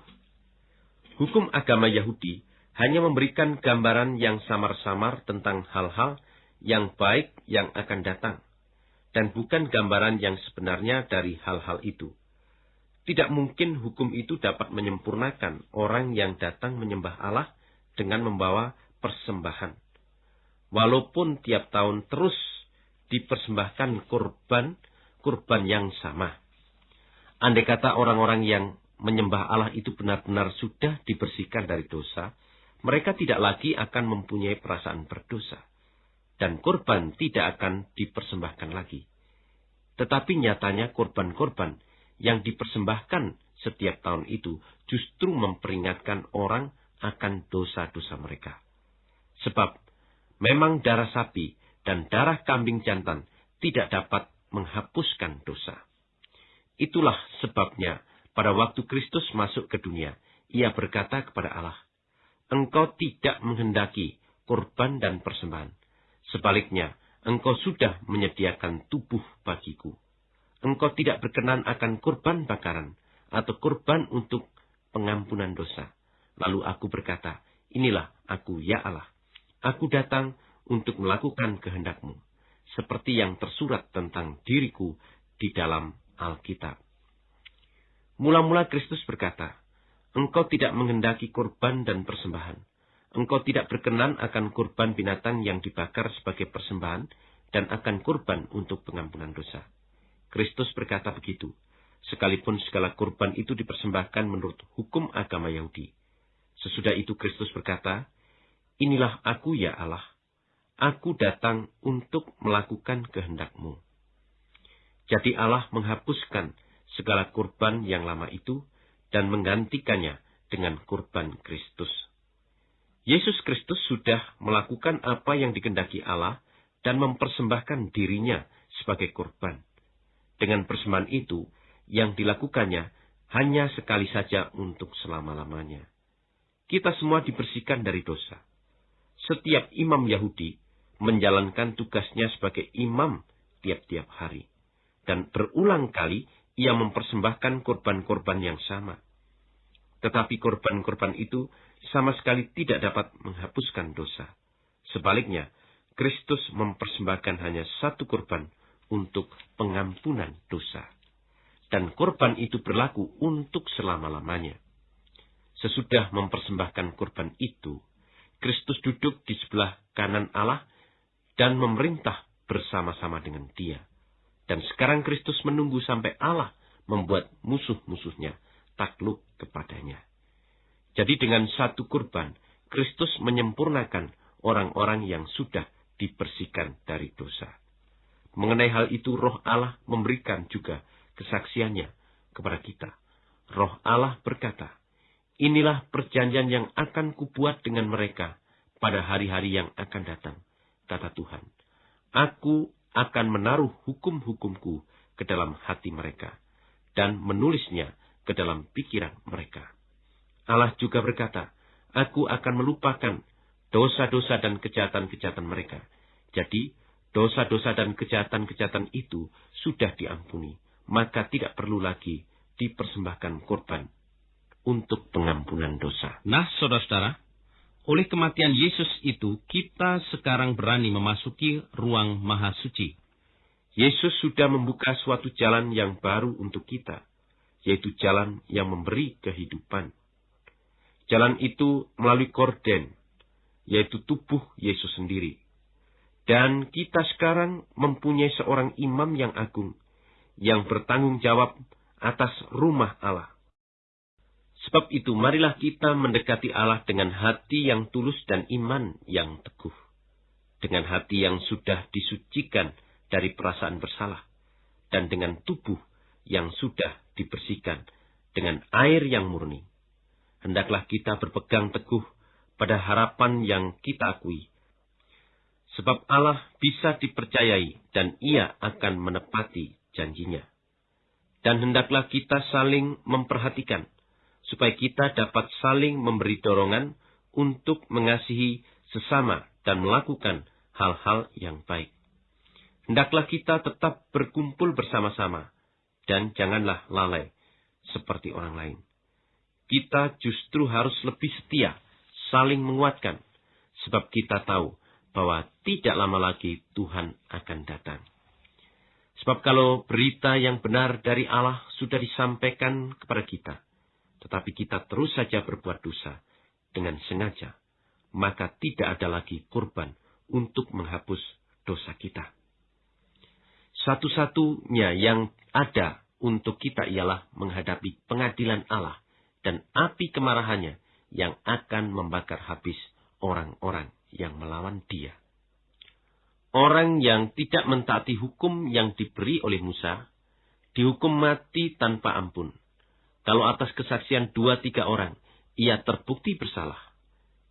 Hukum agama Yahudi hanya memberikan gambaran yang samar-samar tentang hal-hal yang baik yang akan datang, dan bukan gambaran yang sebenarnya dari hal-hal itu. Tidak mungkin hukum itu dapat menyempurnakan orang yang datang menyembah Allah dengan membawa persembahan. Walaupun tiap tahun terus dipersembahkan kurban, kurban yang sama. Andai kata orang-orang yang menyembah Allah itu benar-benar sudah dibersihkan dari dosa, mereka tidak lagi akan mempunyai perasaan berdosa. Dan korban tidak akan dipersembahkan lagi. Tetapi nyatanya korban-korban yang dipersembahkan setiap tahun itu justru memperingatkan orang akan dosa-dosa mereka. Sebab memang darah sapi dan darah kambing jantan tidak dapat menghapuskan dosa. Itulah sebabnya pada waktu Kristus masuk ke dunia, ia berkata kepada Allah, Engkau tidak menghendaki korban dan persembahan. Sebaliknya, engkau sudah menyediakan tubuh bagiku. Engkau tidak berkenan akan korban bakaran atau korban untuk pengampunan dosa. Lalu aku berkata, inilah aku ya Allah. Aku datang untuk melakukan kehendakmu. Seperti yang tersurat tentang diriku di dalam Alkitab. Mula-mula Kristus berkata, Engkau tidak menghendaki korban dan persembahan. Engkau tidak berkenan akan korban binatang yang dibakar sebagai persembahan dan akan korban untuk pengampunan dosa. Kristus berkata begitu, sekalipun segala korban itu dipersembahkan menurut hukum agama Yahudi. Sesudah itu Kristus berkata, Inilah aku ya Allah, aku datang untuk melakukan kehendakmu. Jadi Allah menghapuskan segala kurban yang lama itu dan menggantikannya dengan kurban Kristus. Yesus Kristus sudah melakukan apa yang dikendaki Allah dan mempersembahkan dirinya sebagai kurban. Dengan persembahan itu, yang dilakukannya hanya sekali saja untuk selama-lamanya. Kita semua dibersihkan dari dosa. Setiap imam Yahudi menjalankan tugasnya sebagai imam tiap-tiap hari. Dan berulang kali ia mempersembahkan korban-korban yang sama. Tetapi korban-korban itu sama sekali tidak dapat menghapuskan dosa. Sebaliknya, Kristus mempersembahkan hanya satu korban untuk pengampunan dosa. Dan korban itu berlaku untuk selama-lamanya. Sesudah mempersembahkan korban itu, Kristus duduk di sebelah kanan Allah dan memerintah bersama-sama dengan dia. Dan sekarang Kristus menunggu sampai Allah membuat musuh-musuhnya takluk kepadanya. Jadi dengan satu kurban, Kristus menyempurnakan orang-orang yang sudah dibersihkan dari dosa. Mengenai hal itu, roh Allah memberikan juga kesaksiannya kepada kita. Roh Allah berkata, Inilah perjanjian yang akan kubuat dengan mereka pada hari-hari yang akan datang, kata Tuhan. Aku akan menaruh hukum-hukumku ke dalam hati mereka dan menulisnya ke dalam pikiran mereka. Allah juga berkata, Aku akan melupakan dosa-dosa dan kejahatan-kejahatan mereka. Jadi, dosa-dosa dan kejahatan-kejahatan itu sudah diampuni, maka tidak perlu lagi dipersembahkan korban untuk pengampunan dosa. Nah, saudara-saudara, oleh kematian Yesus itu, kita sekarang berani memasuki ruang maha suci. Yesus sudah membuka suatu jalan yang baru untuk kita, yaitu jalan yang memberi kehidupan. Jalan itu melalui korden, yaitu tubuh Yesus sendiri. Dan kita sekarang mempunyai seorang imam yang agung, yang bertanggung jawab atas rumah Allah. Sebab itu marilah kita mendekati Allah dengan hati yang tulus dan iman yang teguh. Dengan hati yang sudah disucikan dari perasaan bersalah. dan dengan tubuh yang sudah dibersihkan dengan air yang murni. Hendaklah kita berpegang teguh pada harapan yang kita akui. Sebab Allah bisa dipercayai dan ia akan menepati janjinya. Dan hendaklah kita saling memperhatikan, supaya kita dapat saling memberi dorongan untuk mengasihi sesama dan melakukan hal-hal yang baik. Hendaklah kita tetap berkumpul bersama-sama, dan janganlah lalai seperti orang lain. Kita justru harus lebih setia, saling menguatkan, sebab kita tahu bahwa tidak lama lagi Tuhan akan datang. Sebab kalau berita yang benar dari Allah sudah disampaikan kepada kita, tetapi kita terus saja berbuat dosa dengan sengaja, maka tidak ada lagi kurban untuk menghapus dosa kita. Satu-satunya yang ada untuk kita ialah menghadapi pengadilan Allah dan api kemarahannya yang akan membakar habis orang-orang yang melawan dia. Orang yang tidak mentaati hukum yang diberi oleh Musa, dihukum mati tanpa ampun. Kalau atas kesaksian dua tiga orang, ia terbukti bersalah.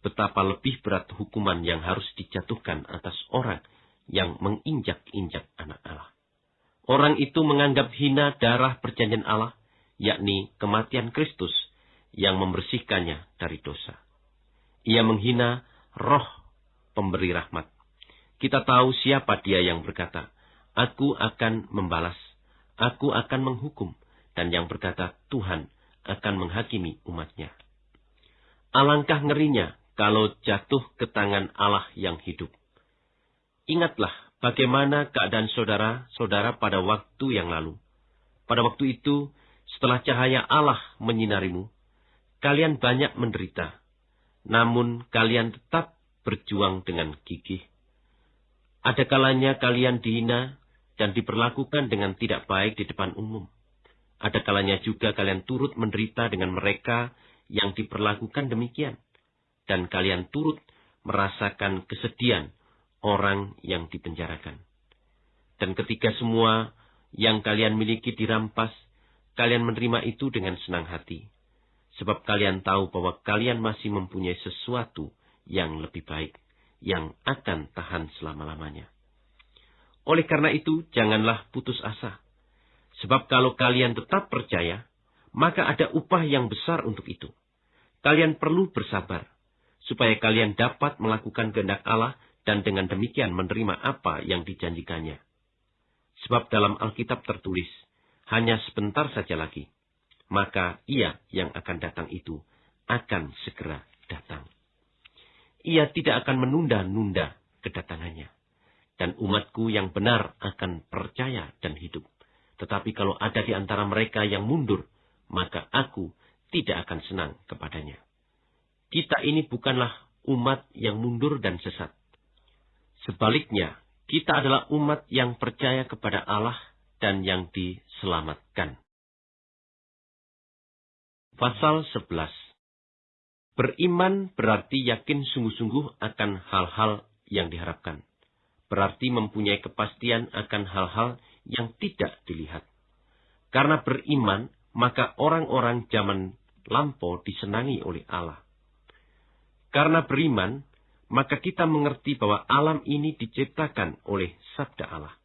Betapa lebih berat hukuman yang harus dijatuhkan atas orang yang menginjak-injak anak Allah. Orang itu menganggap hina darah perjanjian Allah, yakni kematian Kristus yang membersihkannya dari dosa. Ia menghina roh pemberi rahmat. Kita tahu siapa dia yang berkata, Aku akan membalas, aku akan menghukum, dan yang berkata, Tuhan akan menghakimi umatnya. Alangkah ngerinya kalau jatuh ke tangan Allah yang hidup. Ingatlah bagaimana keadaan saudara-saudara pada waktu yang lalu. Pada waktu itu, setelah cahaya Allah menyinarimu, kalian banyak menderita, namun kalian tetap berjuang dengan gigih. Ada kalanya kalian dihina dan diperlakukan dengan tidak baik di depan umum. Ada kalanya juga kalian turut menderita dengan mereka yang diperlakukan demikian. Dan kalian turut merasakan kesedihan orang yang dipenjarakan. Dan ketika semua yang kalian miliki dirampas, kalian menerima itu dengan senang hati. Sebab kalian tahu bahwa kalian masih mempunyai sesuatu yang lebih baik, yang akan tahan selama-lamanya. Oleh karena itu, janganlah putus asa. Sebab kalau kalian tetap percaya, maka ada upah yang besar untuk itu. Kalian perlu bersabar, supaya kalian dapat melakukan kehendak Allah dan dengan demikian menerima apa yang dijanjikannya. Sebab dalam Alkitab tertulis, hanya sebentar saja lagi, maka ia yang akan datang itu akan segera datang. Ia tidak akan menunda-nunda kedatangannya. Dan umatku yang benar akan percaya dan hidup. Tetapi kalau ada di antara mereka yang mundur, maka aku tidak akan senang kepadanya. Kita ini bukanlah umat yang mundur dan sesat. Sebaliknya, kita adalah umat yang percaya kepada Allah dan yang diselamatkan. Pasal 11 Beriman berarti yakin sungguh-sungguh akan hal-hal yang diharapkan. Berarti mempunyai kepastian akan hal-hal yang tidak dilihat. Karena beriman, maka orang-orang zaman lampau disenangi oleh Allah. Karena beriman, maka kita mengerti bahwa alam ini diciptakan oleh sabda Allah.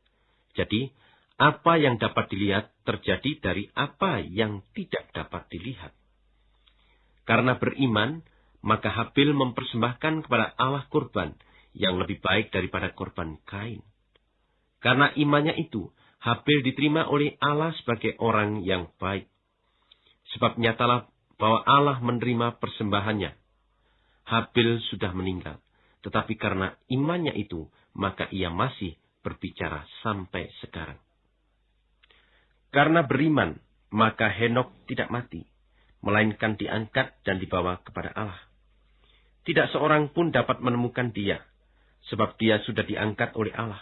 Jadi, apa yang dapat dilihat terjadi dari apa yang tidak dapat dilihat. Karena beriman, maka Habil mempersembahkan kepada Allah kurban yang lebih baik daripada korban Kain. Karena imannya itu, Habil diterima oleh Allah sebagai orang yang baik. Sebab nyatalah bahwa Allah menerima persembahannya. Habil sudah meninggal, tetapi karena imannya itu, maka ia masih berbicara sampai sekarang. Karena beriman, maka Henok tidak mati, melainkan diangkat dan dibawa kepada Allah. Tidak seorang pun dapat menemukan dia, sebab dia sudah diangkat oleh Allah.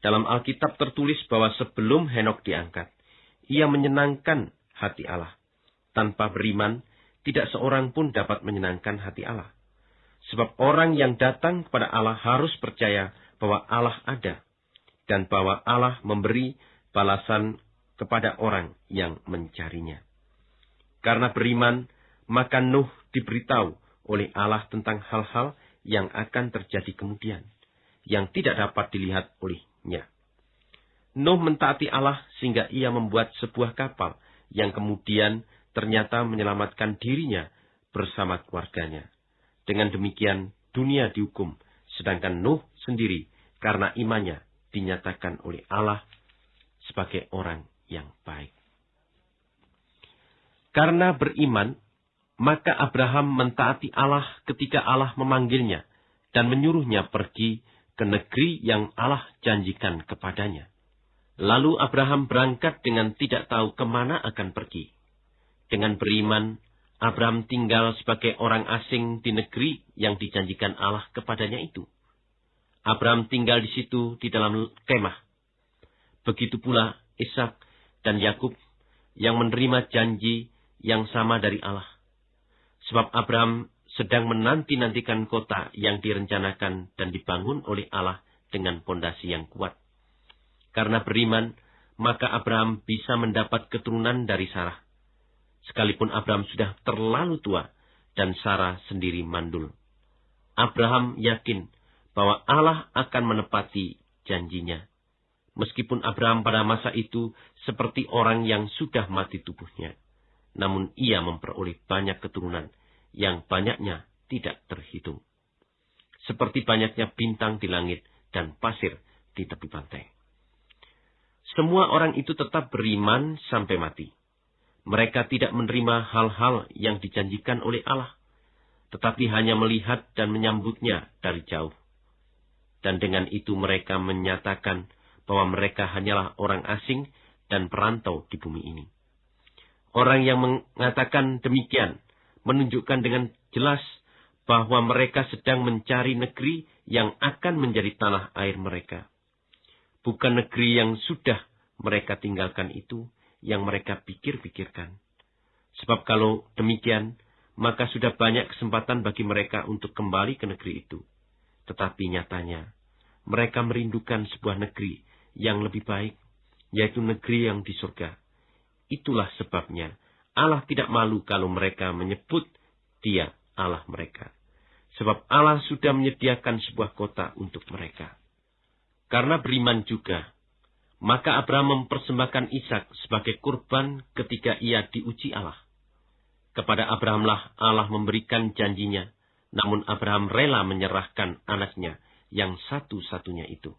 Dalam Alkitab tertulis bahwa sebelum Henok diangkat, ia menyenangkan hati Allah. Tanpa beriman, tidak seorang pun dapat menyenangkan hati Allah. Sebab orang yang datang kepada Allah harus percaya bahwa Allah ada dan bahwa Allah memberi balasan kepada orang yang mencarinya. Karena beriman, maka Nuh diberitahu oleh Allah tentang hal-hal yang akan terjadi kemudian, yang tidak dapat dilihat olehnya. Nuh mentaati Allah sehingga ia membuat sebuah kapal yang kemudian ternyata menyelamatkan dirinya bersama keluarganya. Dengan demikian, dunia dihukum, sedangkan Nuh sendiri karena imannya dinyatakan oleh Allah sebagai orang yang baik. Karena beriman, maka Abraham mentaati Allah ketika Allah memanggilnya dan menyuruhnya pergi ke negeri yang Allah janjikan kepadanya. Lalu Abraham berangkat dengan tidak tahu ke mana akan pergi. Dengan beriman, Abraham tinggal sebagai orang asing di negeri yang dijanjikan Allah kepadanya itu. Abraham tinggal di situ di dalam kemah. Begitu pula Ishak dan Yakub yang menerima janji yang sama dari Allah. Sebab Abraham sedang menanti-nantikan kota yang direncanakan dan dibangun oleh Allah dengan pondasi yang kuat. Karena beriman, maka Abraham bisa mendapat keturunan dari Sarah. Sekalipun Abraham sudah terlalu tua dan Sarah sendiri mandul. Abraham yakin bahwa Allah akan menepati janjinya. Meskipun Abraham pada masa itu seperti orang yang sudah mati tubuhnya, namun ia memperoleh banyak keturunan yang banyaknya tidak terhitung. Seperti banyaknya bintang di langit dan pasir di tepi pantai. Semua orang itu tetap beriman sampai mati. Mereka tidak menerima hal-hal yang dijanjikan oleh Allah, tetapi hanya melihat dan menyambutnya dari jauh. Dan dengan itu mereka menyatakan bahwa mereka hanyalah orang asing dan perantau di bumi ini. Orang yang mengatakan demikian menunjukkan dengan jelas bahwa mereka sedang mencari negeri yang akan menjadi tanah air mereka. Bukan negeri yang sudah mereka tinggalkan itu yang mereka pikir-pikirkan. Sebab kalau demikian, maka sudah banyak kesempatan bagi mereka untuk kembali ke negeri itu. Tetapi nyatanya, mereka merindukan sebuah negeri yang lebih baik, yaitu negeri yang di surga. Itulah sebabnya Allah tidak malu kalau mereka menyebut dia Allah mereka. Sebab Allah sudah menyediakan sebuah kota untuk mereka. Karena beriman juga, maka Abraham mempersembahkan Ishak sebagai kurban ketika ia diuji Allah. Kepada Abrahamlah Allah memberikan janjinya, namun Abraham rela menyerahkan anaknya yang satu-satunya itu.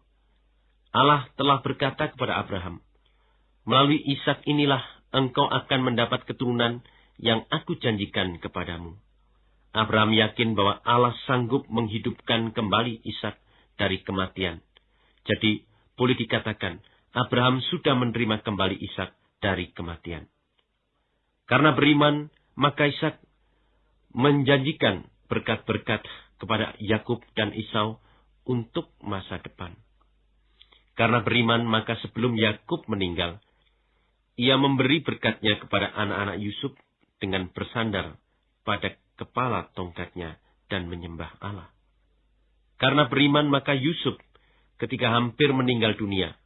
Allah telah berkata kepada Abraham, Melalui Ishak inilah engkau akan mendapat keturunan yang aku janjikan kepadamu. Abraham yakin bahwa Allah sanggup menghidupkan kembali Ishak dari kematian. Jadi, boleh dikatakan, Abraham sudah menerima kembali Ishak dari kematian. Karena beriman, maka Ishak menjanjikan berkat-berkat kepada Yakub dan Isau untuk masa depan. Karena beriman, maka sebelum Yakub meninggal, ia memberi berkatnya kepada anak-anak Yusuf dengan bersandar pada kepala tongkatnya dan menyembah Allah. Karena beriman maka Yusuf ketika hampir meninggal dunia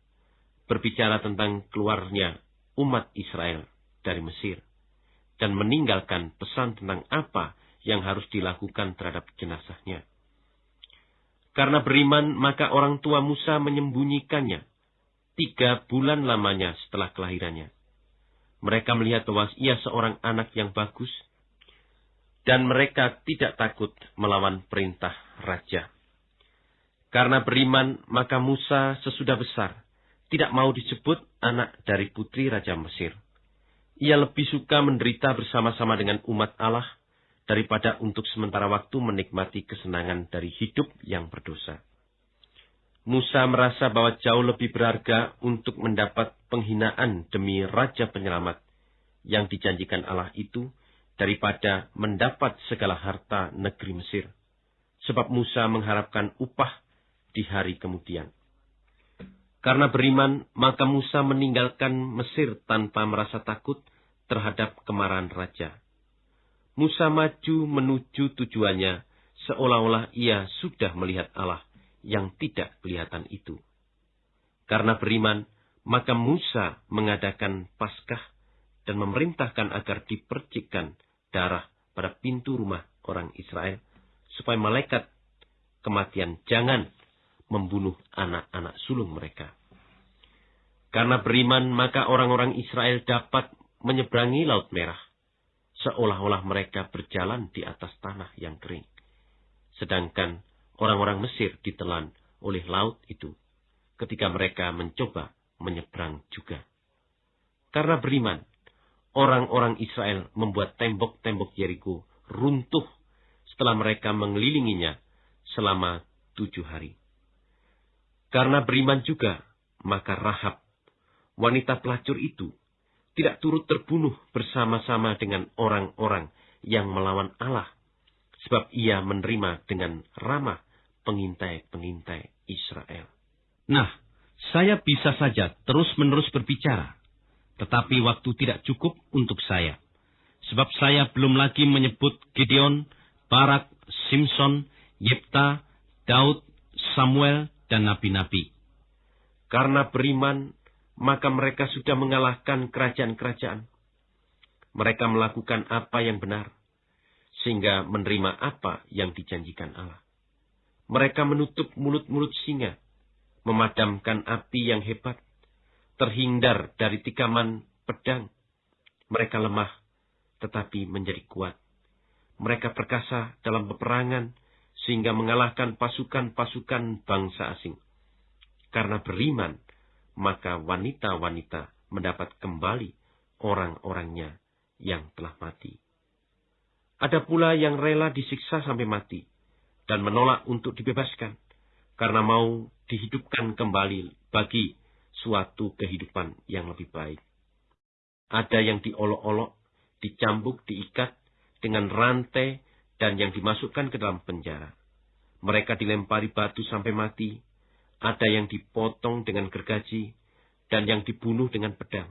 berbicara tentang keluarnya umat Israel dari Mesir dan meninggalkan pesan tentang apa yang harus dilakukan terhadap jenazahnya. Karena beriman maka orang tua Musa menyembunyikannya tiga bulan lamanya setelah kelahirannya mereka melihat bahwa ia seorang anak yang bagus, dan mereka tidak takut melawan perintah raja. Karena beriman, maka Musa sesudah besar tidak mau disebut anak dari putri Raja Mesir. Ia lebih suka menderita bersama-sama dengan umat Allah daripada untuk sementara waktu menikmati kesenangan dari hidup yang berdosa. Musa merasa bahwa jauh lebih berharga untuk mendapat penghinaan demi Raja Penyelamat yang dijanjikan Allah itu daripada mendapat segala harta negeri Mesir. Sebab Musa mengharapkan upah di hari kemudian. Karena beriman, maka Musa meninggalkan Mesir tanpa merasa takut terhadap kemarahan raja. Musa maju menuju tujuannya seolah-olah ia sudah melihat Allah yang tidak kelihatan itu. Karena beriman, Maka Musa mengadakan Paskah dan memerintahkan agar dipercikkan darah pada pintu rumah orang Israel, supaya malaikat kematian jangan membunuh anak-anak sulung mereka. Karena beriman, maka orang-orang Israel dapat menyeberangi Laut Merah, seolah-olah mereka berjalan di atas tanah yang kering. Sedangkan orang-orang Mesir ditelan oleh laut itu ketika mereka mencoba menyeberang juga. Karena beriman, orang-orang Israel membuat tembok-tembok Yeriko runtuh setelah mereka mengelilinginya selama tujuh hari. Karena beriman juga, maka Rahab, wanita pelacur itu, tidak turut terbunuh bersama-sama dengan orang-orang yang melawan Allah, sebab ia menerima dengan ramah pengintai-pengintai Israel. Nah, saya bisa saja terus-menerus berbicara, tetapi waktu tidak cukup untuk saya. Sebab saya belum lagi menyebut Gideon, Barak, Simpson, Yepta, Daud, Samuel, dan nabi-nabi. Karena beriman, maka mereka sudah mengalahkan kerajaan-kerajaan. Mereka melakukan apa yang benar, sehingga menerima apa yang dijanjikan Allah. Mereka menutup mulut-mulut singa, memadamkan api yang hebat, terhindar dari tikaman pedang. Mereka lemah, tetapi menjadi kuat. Mereka perkasa dalam peperangan, sehingga mengalahkan pasukan-pasukan bangsa asing. Karena beriman, maka wanita-wanita mendapat kembali orang-orangnya yang telah mati. Ada pula yang rela disiksa sampai mati dan menolak untuk dibebaskan karena mau dihidupkan kembali bagi suatu kehidupan yang lebih baik. Ada yang diolok-olok, dicambuk, diikat dengan rantai dan yang dimasukkan ke dalam penjara. Mereka dilempari batu sampai mati, ada yang dipotong dengan gergaji, dan yang dibunuh dengan pedang.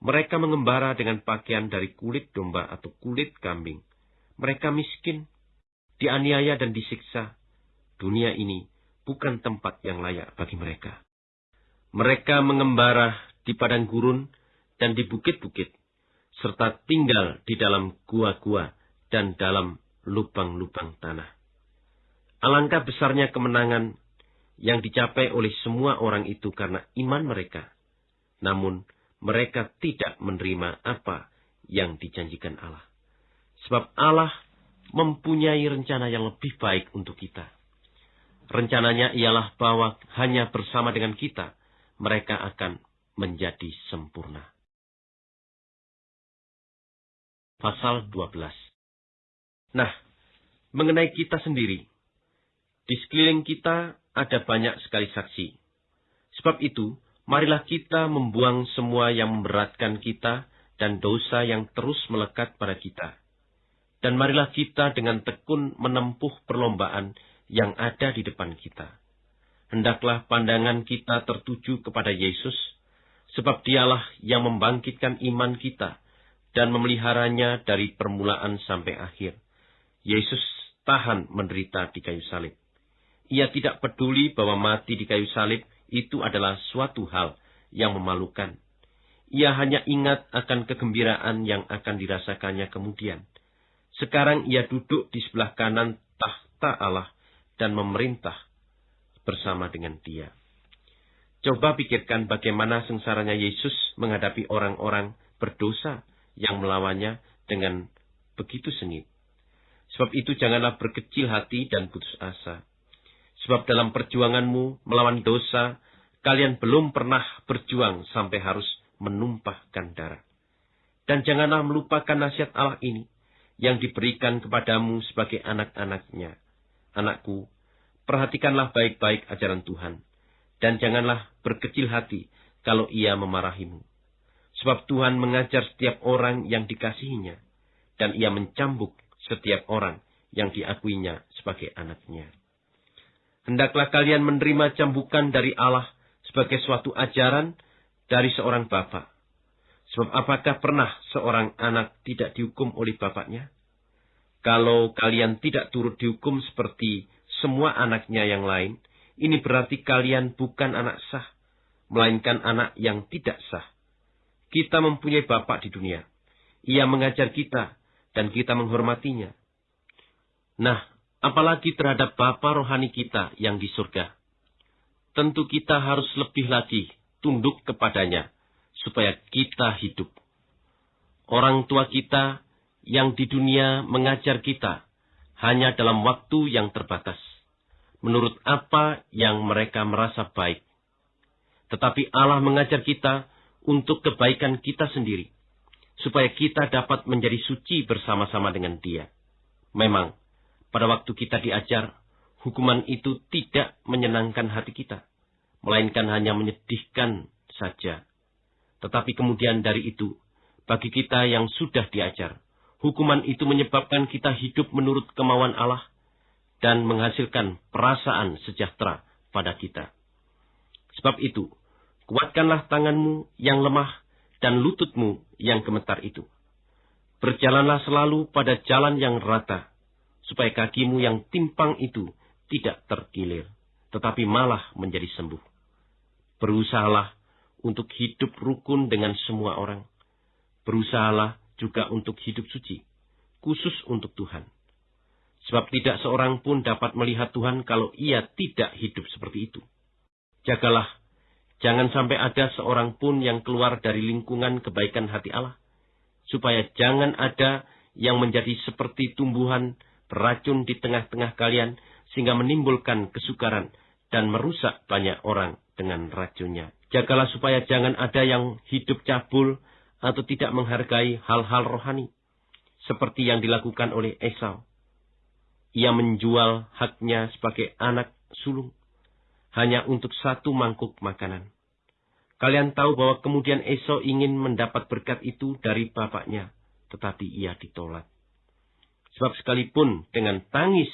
Mereka mengembara dengan pakaian dari kulit domba atau kulit kambing. Mereka miskin, dianiaya dan disiksa. Dunia ini bukan tempat yang layak bagi mereka. Mereka mengembara di padang gurun dan di bukit-bukit, serta tinggal di dalam gua-gua dan dalam lubang-lubang tanah. Alangkah besarnya kemenangan yang dicapai oleh semua orang itu karena iman mereka. Namun, mereka tidak menerima apa yang dijanjikan Allah. Sebab Allah mempunyai rencana yang lebih baik untuk kita. Rencananya ialah bahwa hanya bersama dengan kita, mereka akan menjadi sempurna. Pasal 12 Nah, mengenai kita sendiri, di sekeliling kita ada banyak sekali saksi. Sebab itu, marilah kita membuang semua yang memberatkan kita dan dosa yang terus melekat pada kita. Dan marilah kita dengan tekun menempuh perlombaan yang ada di depan kita. Hendaklah pandangan kita tertuju kepada Yesus, sebab dialah yang membangkitkan iman kita dan memeliharanya dari permulaan sampai akhir Yesus tahan menderita di kayu salib. Ia tidak peduli bahwa mati di kayu salib itu adalah suatu hal yang memalukan. Ia hanya ingat akan kegembiraan yang akan dirasakannya kemudian. Sekarang ia duduk di sebelah kanan tahta Allah dan memerintah bersama dengan dia. Coba pikirkan bagaimana sengsaranya Yesus menghadapi orang-orang berdosa yang melawannya dengan begitu sengit. Sebab itu janganlah berkecil hati dan putus asa. Sebab dalam perjuanganmu melawan dosa, kalian belum pernah berjuang sampai harus menumpahkan darah. Dan janganlah melupakan nasihat Allah ini, yang diberikan kepadamu sebagai anak-anaknya. Anakku, perhatikanlah baik-baik ajaran Tuhan, dan janganlah berkecil hati kalau ia memarahimu. Sebab Tuhan mengajar setiap orang yang dikasihinya, dan ia mencambuk setiap orang yang diakuinya sebagai anaknya. Hendaklah kalian menerima cambukan dari Allah sebagai suatu ajaran dari seorang bapak. Sebab apakah pernah seorang anak tidak dihukum oleh bapaknya? Kalau kalian tidak turut dihukum seperti semua anaknya yang lain, ini berarti kalian bukan anak sah. melainkan anak yang tidak sah. Kita mempunyai Bapak di dunia. Ia mengajar kita, dan kita menghormatinya. Nah, apalagi terhadap Bapa rohani kita yang di surga. Tentu kita harus lebih lagi tunduk kepadanya, supaya kita hidup. Orang tua kita yang di dunia mengajar kita hanya dalam waktu yang terbatas, menurut apa yang mereka merasa baik. Tetapi Allah mengajar kita untuk kebaikan kita sendiri, supaya kita dapat menjadi suci bersama-sama dengan Dia. Memang, pada waktu kita diajar, hukuman itu tidak menyenangkan hati kita, melainkan hanya menyedihkan saja. Tetapi kemudian dari itu, bagi kita yang sudah diajar, hukuman itu menyebabkan kita hidup menurut kemauan Allah dan menghasilkan perasaan sejahtera pada kita. Sebab itu, kuatkanlah tanganmu yang lemah dan lututmu yang gemetar itu. Berjalanlah selalu pada jalan yang rata, supaya kakimu yang timpang itu tidak terkilir, tetapi malah menjadi sembuh. Berusahalah untuk hidup rukun dengan semua orang. Berusahalah juga untuk hidup suci, khusus untuk Tuhan. Sebab tidak seorang pun dapat melihat Tuhan kalau ia tidak hidup seperti itu. Jagalah Jangan sampai ada seorang pun yang keluar dari lingkungan kebaikan hati Allah. Supaya jangan ada yang menjadi seperti tumbuhan beracun di tengah-tengah kalian sehingga menimbulkan kesukaran dan merusak banyak orang dengan racunnya. Jagalah supaya jangan ada yang hidup cabul atau tidak menghargai hal-hal rohani. Seperti yang dilakukan oleh Esau. Ia menjual haknya sebagai anak sulung hanya untuk satu mangkuk makanan. Kalian tahu bahwa kemudian Esau ingin mendapat berkat itu dari bapaknya, tetapi ia ditolak. Sebab sekalipun dengan tangis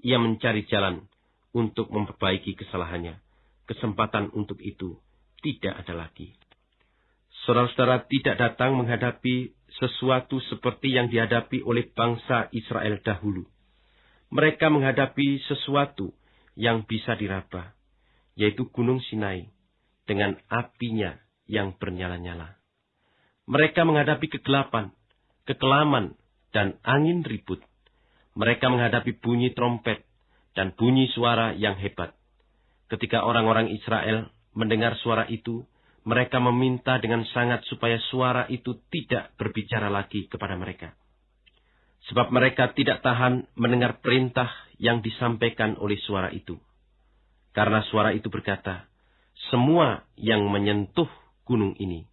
ia mencari jalan untuk memperbaiki kesalahannya, kesempatan untuk itu tidak ada lagi. Saudara-saudara tidak datang menghadapi sesuatu seperti yang dihadapi oleh bangsa Israel dahulu. Mereka menghadapi sesuatu yang bisa diraba, yaitu Gunung Sinai dengan apinya yang bernyala-nyala. Mereka menghadapi kegelapan, kekelaman, dan angin ribut. Mereka menghadapi bunyi trompet dan bunyi suara yang hebat. Ketika orang-orang Israel mendengar suara itu, mereka meminta dengan sangat supaya suara itu tidak berbicara lagi kepada mereka. Sebab mereka tidak tahan mendengar perintah yang disampaikan oleh suara itu. Karena suara itu berkata, semua yang menyentuh gunung ini,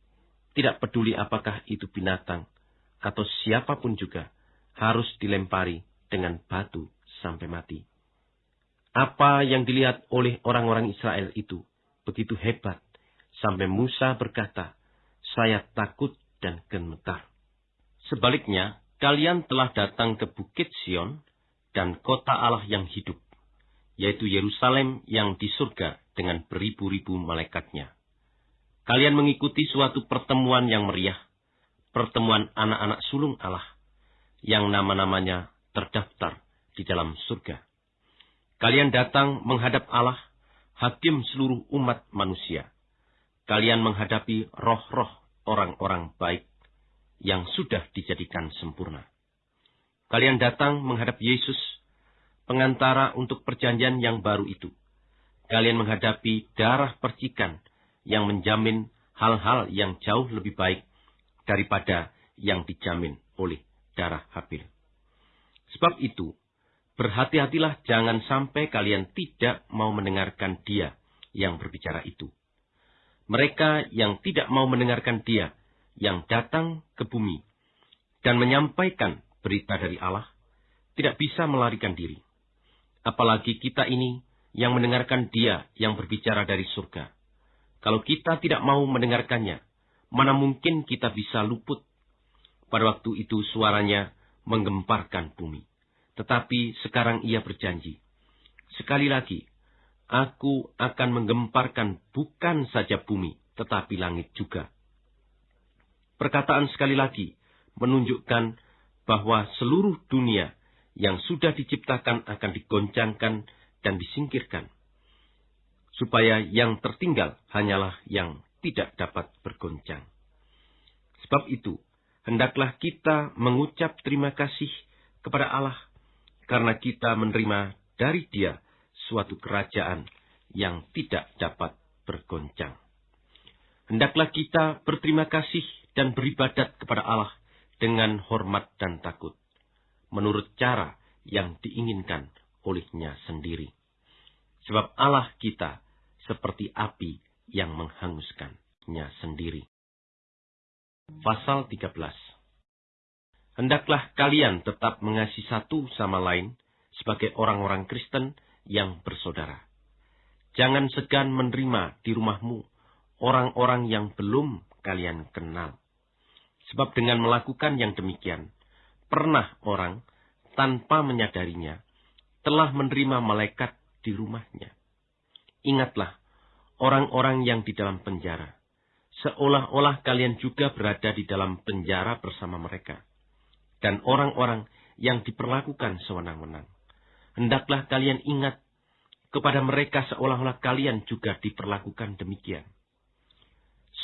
tidak peduli apakah itu binatang atau siapa pun juga, harus dilempari dengan batu sampai mati. Apa yang dilihat oleh orang-orang Israel itu begitu hebat, sampai Musa berkata, saya takut dan gemetar. Sebaliknya, kalian telah datang ke Bukit Sion dan kota Allah yang hidup yaitu Yerusalem yang di surga dengan beribu-ribu malaikatnya. Kalian mengikuti suatu pertemuan yang meriah, pertemuan anak-anak sulung Allah, yang nama-namanya terdaftar di dalam surga. Kalian datang menghadap Allah, hakim seluruh umat manusia. Kalian menghadapi roh-roh orang-orang baik yang sudah dijadikan sempurna. Kalian datang menghadap Yesus, pengantara untuk perjanjian yang baru itu. Kalian menghadapi darah percikan yang menjamin hal-hal yang jauh lebih baik daripada yang dijamin oleh darah Habil. Sebab itu, berhati-hatilah jangan sampai kalian tidak mau mendengarkan dia yang berbicara itu. Mereka yang tidak mau mendengarkan dia yang datang ke bumi dan menyampaikan berita dari Allah tidak bisa melarikan diri apalagi kita ini yang mendengarkan dia yang berbicara dari surga. Kalau kita tidak mau mendengarkannya, mana mungkin kita bisa luput? Pada waktu itu suaranya menggemparkan bumi. Tetapi sekarang ia berjanji, sekali lagi, aku akan menggemparkan bukan saja bumi, tetapi langit juga. Perkataan sekali lagi menunjukkan bahwa seluruh dunia yang sudah diciptakan akan digoncangkan dan disingkirkan. supaya yang tertinggal hanyalah yang tidak dapat bergoncang. Sebab itu, hendaklah kita mengucap terima kasih kepada Allah karena kita menerima dari Dia suatu kerajaan yang tidak dapat bergoncang. Hendaklah kita berterima kasih dan beribadat kepada Allah dengan hormat dan takut, menurut cara yang diinginkan olehnya sendiri. Sebab Allah kita seperti api yang menghanguskannya sendiri. Pasal 13 Hendaklah kalian tetap mengasihi satu sama lain sebagai orang-orang Kristen yang bersaudara. Jangan segan menerima di rumahmu orang-orang yang belum kalian kenal. Sebab dengan melakukan yang demikian, pernah orang tanpa menyadarinya telah menerima malaikat di rumahnya. Ingatlah orang-orang yang di dalam penjara seolah-olah kalian juga berada di dalam penjara bersama mereka. Dan orang-orang yang diperlakukan sewenang-wenang. Hendaklah kalian ingat kepada mereka seolah-olah kalian juga diperlakukan demikian.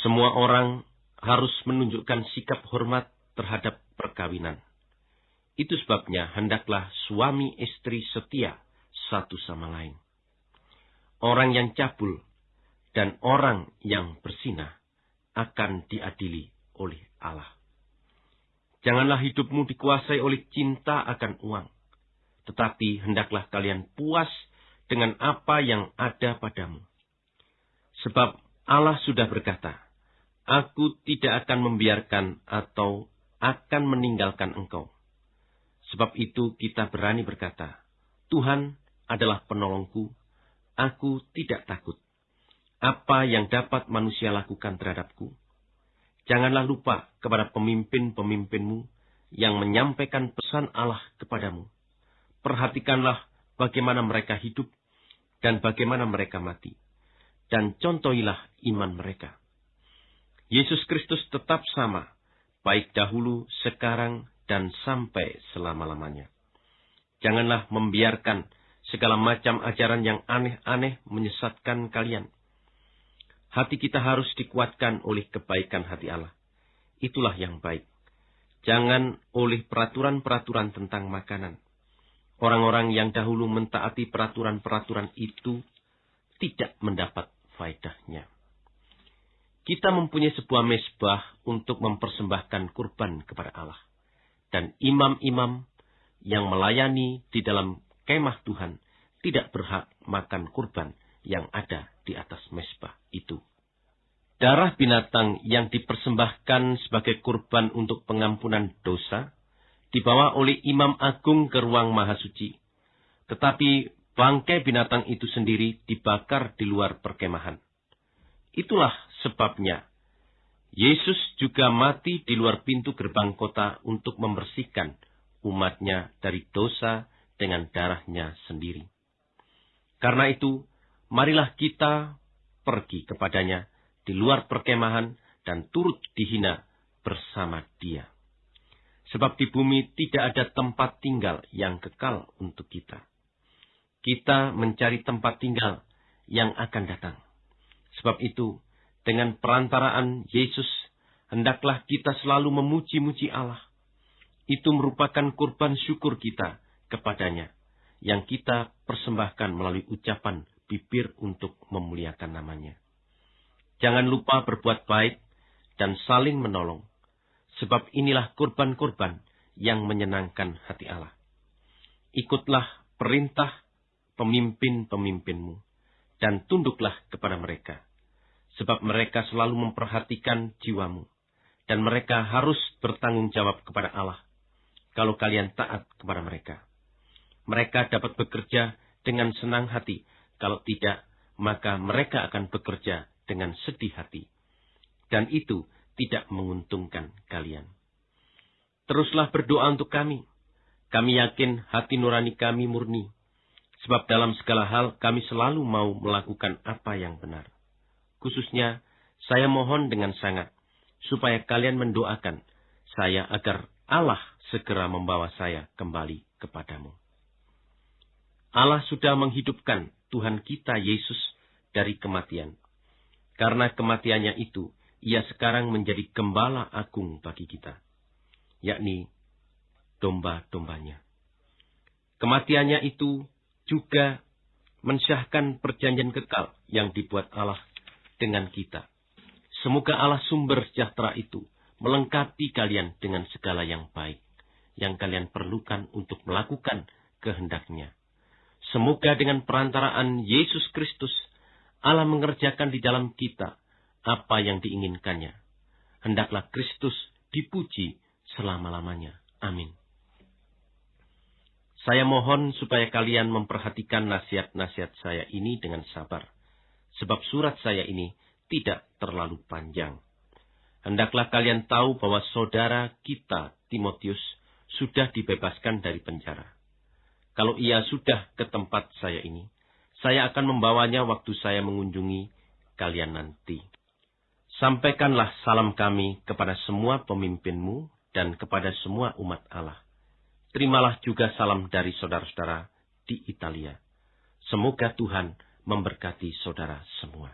Semua orang harus menunjukkan sikap hormat terhadap perkawinan. Itu sebabnya hendaklah suami istri setia satu sama lain. Orang yang cabul dan orang yang bersinah akan diadili oleh Allah. Janganlah hidupmu dikuasai oleh cinta akan uang, tetapi hendaklah kalian puas dengan apa yang ada padamu. Sebab Allah sudah berkata, Aku tidak akan membiarkan atau akan meninggalkan engkau. Sebab itu kita berani berkata, Tuhan adalah penolongku, aku tidak takut apa yang dapat manusia lakukan terhadapku. Janganlah lupa kepada pemimpin-pemimpinmu yang menyampaikan pesan Allah kepadamu. Perhatikanlah bagaimana mereka hidup dan bagaimana mereka mati. Dan contohilah iman mereka. Yesus Kristus tetap sama, baik dahulu, sekarang, dan sampai selama-lamanya. Janganlah membiarkan segala macam ajaran yang aneh-aneh menyesatkan kalian Hati kita harus dikuatkan oleh kebaikan hati Allah. Itulah yang baik. Jangan oleh peraturan-peraturan tentang makanan. Orang-orang yang dahulu mentaati peraturan-peraturan itu tidak mendapat faedahnya. Kita mempunyai sebuah mesbah untuk mempersembahkan kurban kepada Allah. Dan imam-imam yang melayani di dalam kemah Tuhan tidak berhak makan kurban yang ada di atas mesbah itu. Darah binatang yang dipersembahkan sebagai kurban untuk pengampunan dosa dibawa oleh imam agung ke ruang maha suci. Tetapi bangkai binatang itu sendiri dibakar di luar perkemahan. Itulah sebabnya Yesus juga mati di luar pintu gerbang kota untuk membersihkan umatnya dari dosa dengan darahnya sendiri. Karena itu, marilah kita pergi kepadanya di luar perkemahan dan turut dihina bersama dia. Sebab di bumi tidak ada tempat tinggal yang kekal untuk kita. Kita mencari tempat tinggal yang akan datang. Sebab itu, dengan perantaraan Yesus, hendaklah kita selalu memuji-muji Allah. Itu merupakan kurban syukur kita kepadanya, yang kita persembahkan melalui ucapan bibir untuk memuliakan namanya. Jangan lupa berbuat baik dan saling menolong, sebab inilah kurban-kurban yang menyenangkan hati Allah. Ikutlah perintah pemimpin-pemimpinmu, dan tunduklah kepada mereka, sebab mereka selalu memperhatikan jiwamu, dan mereka harus bertanggung jawab kepada Allah kalau kalian taat kepada mereka. Mereka dapat bekerja dengan senang hati kalau tidak, maka mereka akan bekerja dengan sedih hati. Dan itu tidak menguntungkan kalian. Teruslah berdoa untuk kami. Kami yakin hati nurani kami murni. Sebab dalam segala hal kami selalu mau melakukan apa yang benar. Khususnya, saya mohon dengan sangat, supaya kalian mendoakan saya agar Allah segera membawa saya kembali kepadamu. Allah sudah menghidupkan Tuhan kita Yesus dari kematian. Karena kematiannya itu, ia sekarang menjadi gembala agung bagi kita, yakni domba-dombanya. Kematiannya itu juga mensyahkan perjanjian kekal yang dibuat Allah dengan kita. Semoga Allah sumber sejahtera itu melengkapi kalian dengan segala yang baik, yang kalian perlukan untuk melakukan kehendaknya. Semoga dengan perantaraan Yesus Kristus, Allah mengerjakan di dalam kita apa yang diinginkannya. Hendaklah Kristus dipuji selama-lamanya. Amin. Saya mohon supaya kalian memperhatikan nasihat-nasihat saya ini dengan sabar, sebab surat saya ini tidak terlalu panjang. Hendaklah kalian tahu bahwa saudara kita, Timotius, sudah dibebaskan dari penjara. Kalau ia sudah ke tempat saya ini, saya akan membawanya waktu saya mengunjungi kalian nanti. Sampaikanlah salam kami kepada semua pemimpinmu dan kepada semua umat Allah. Terimalah juga salam dari saudara-saudara di Italia. Semoga Tuhan memberkati saudara semua.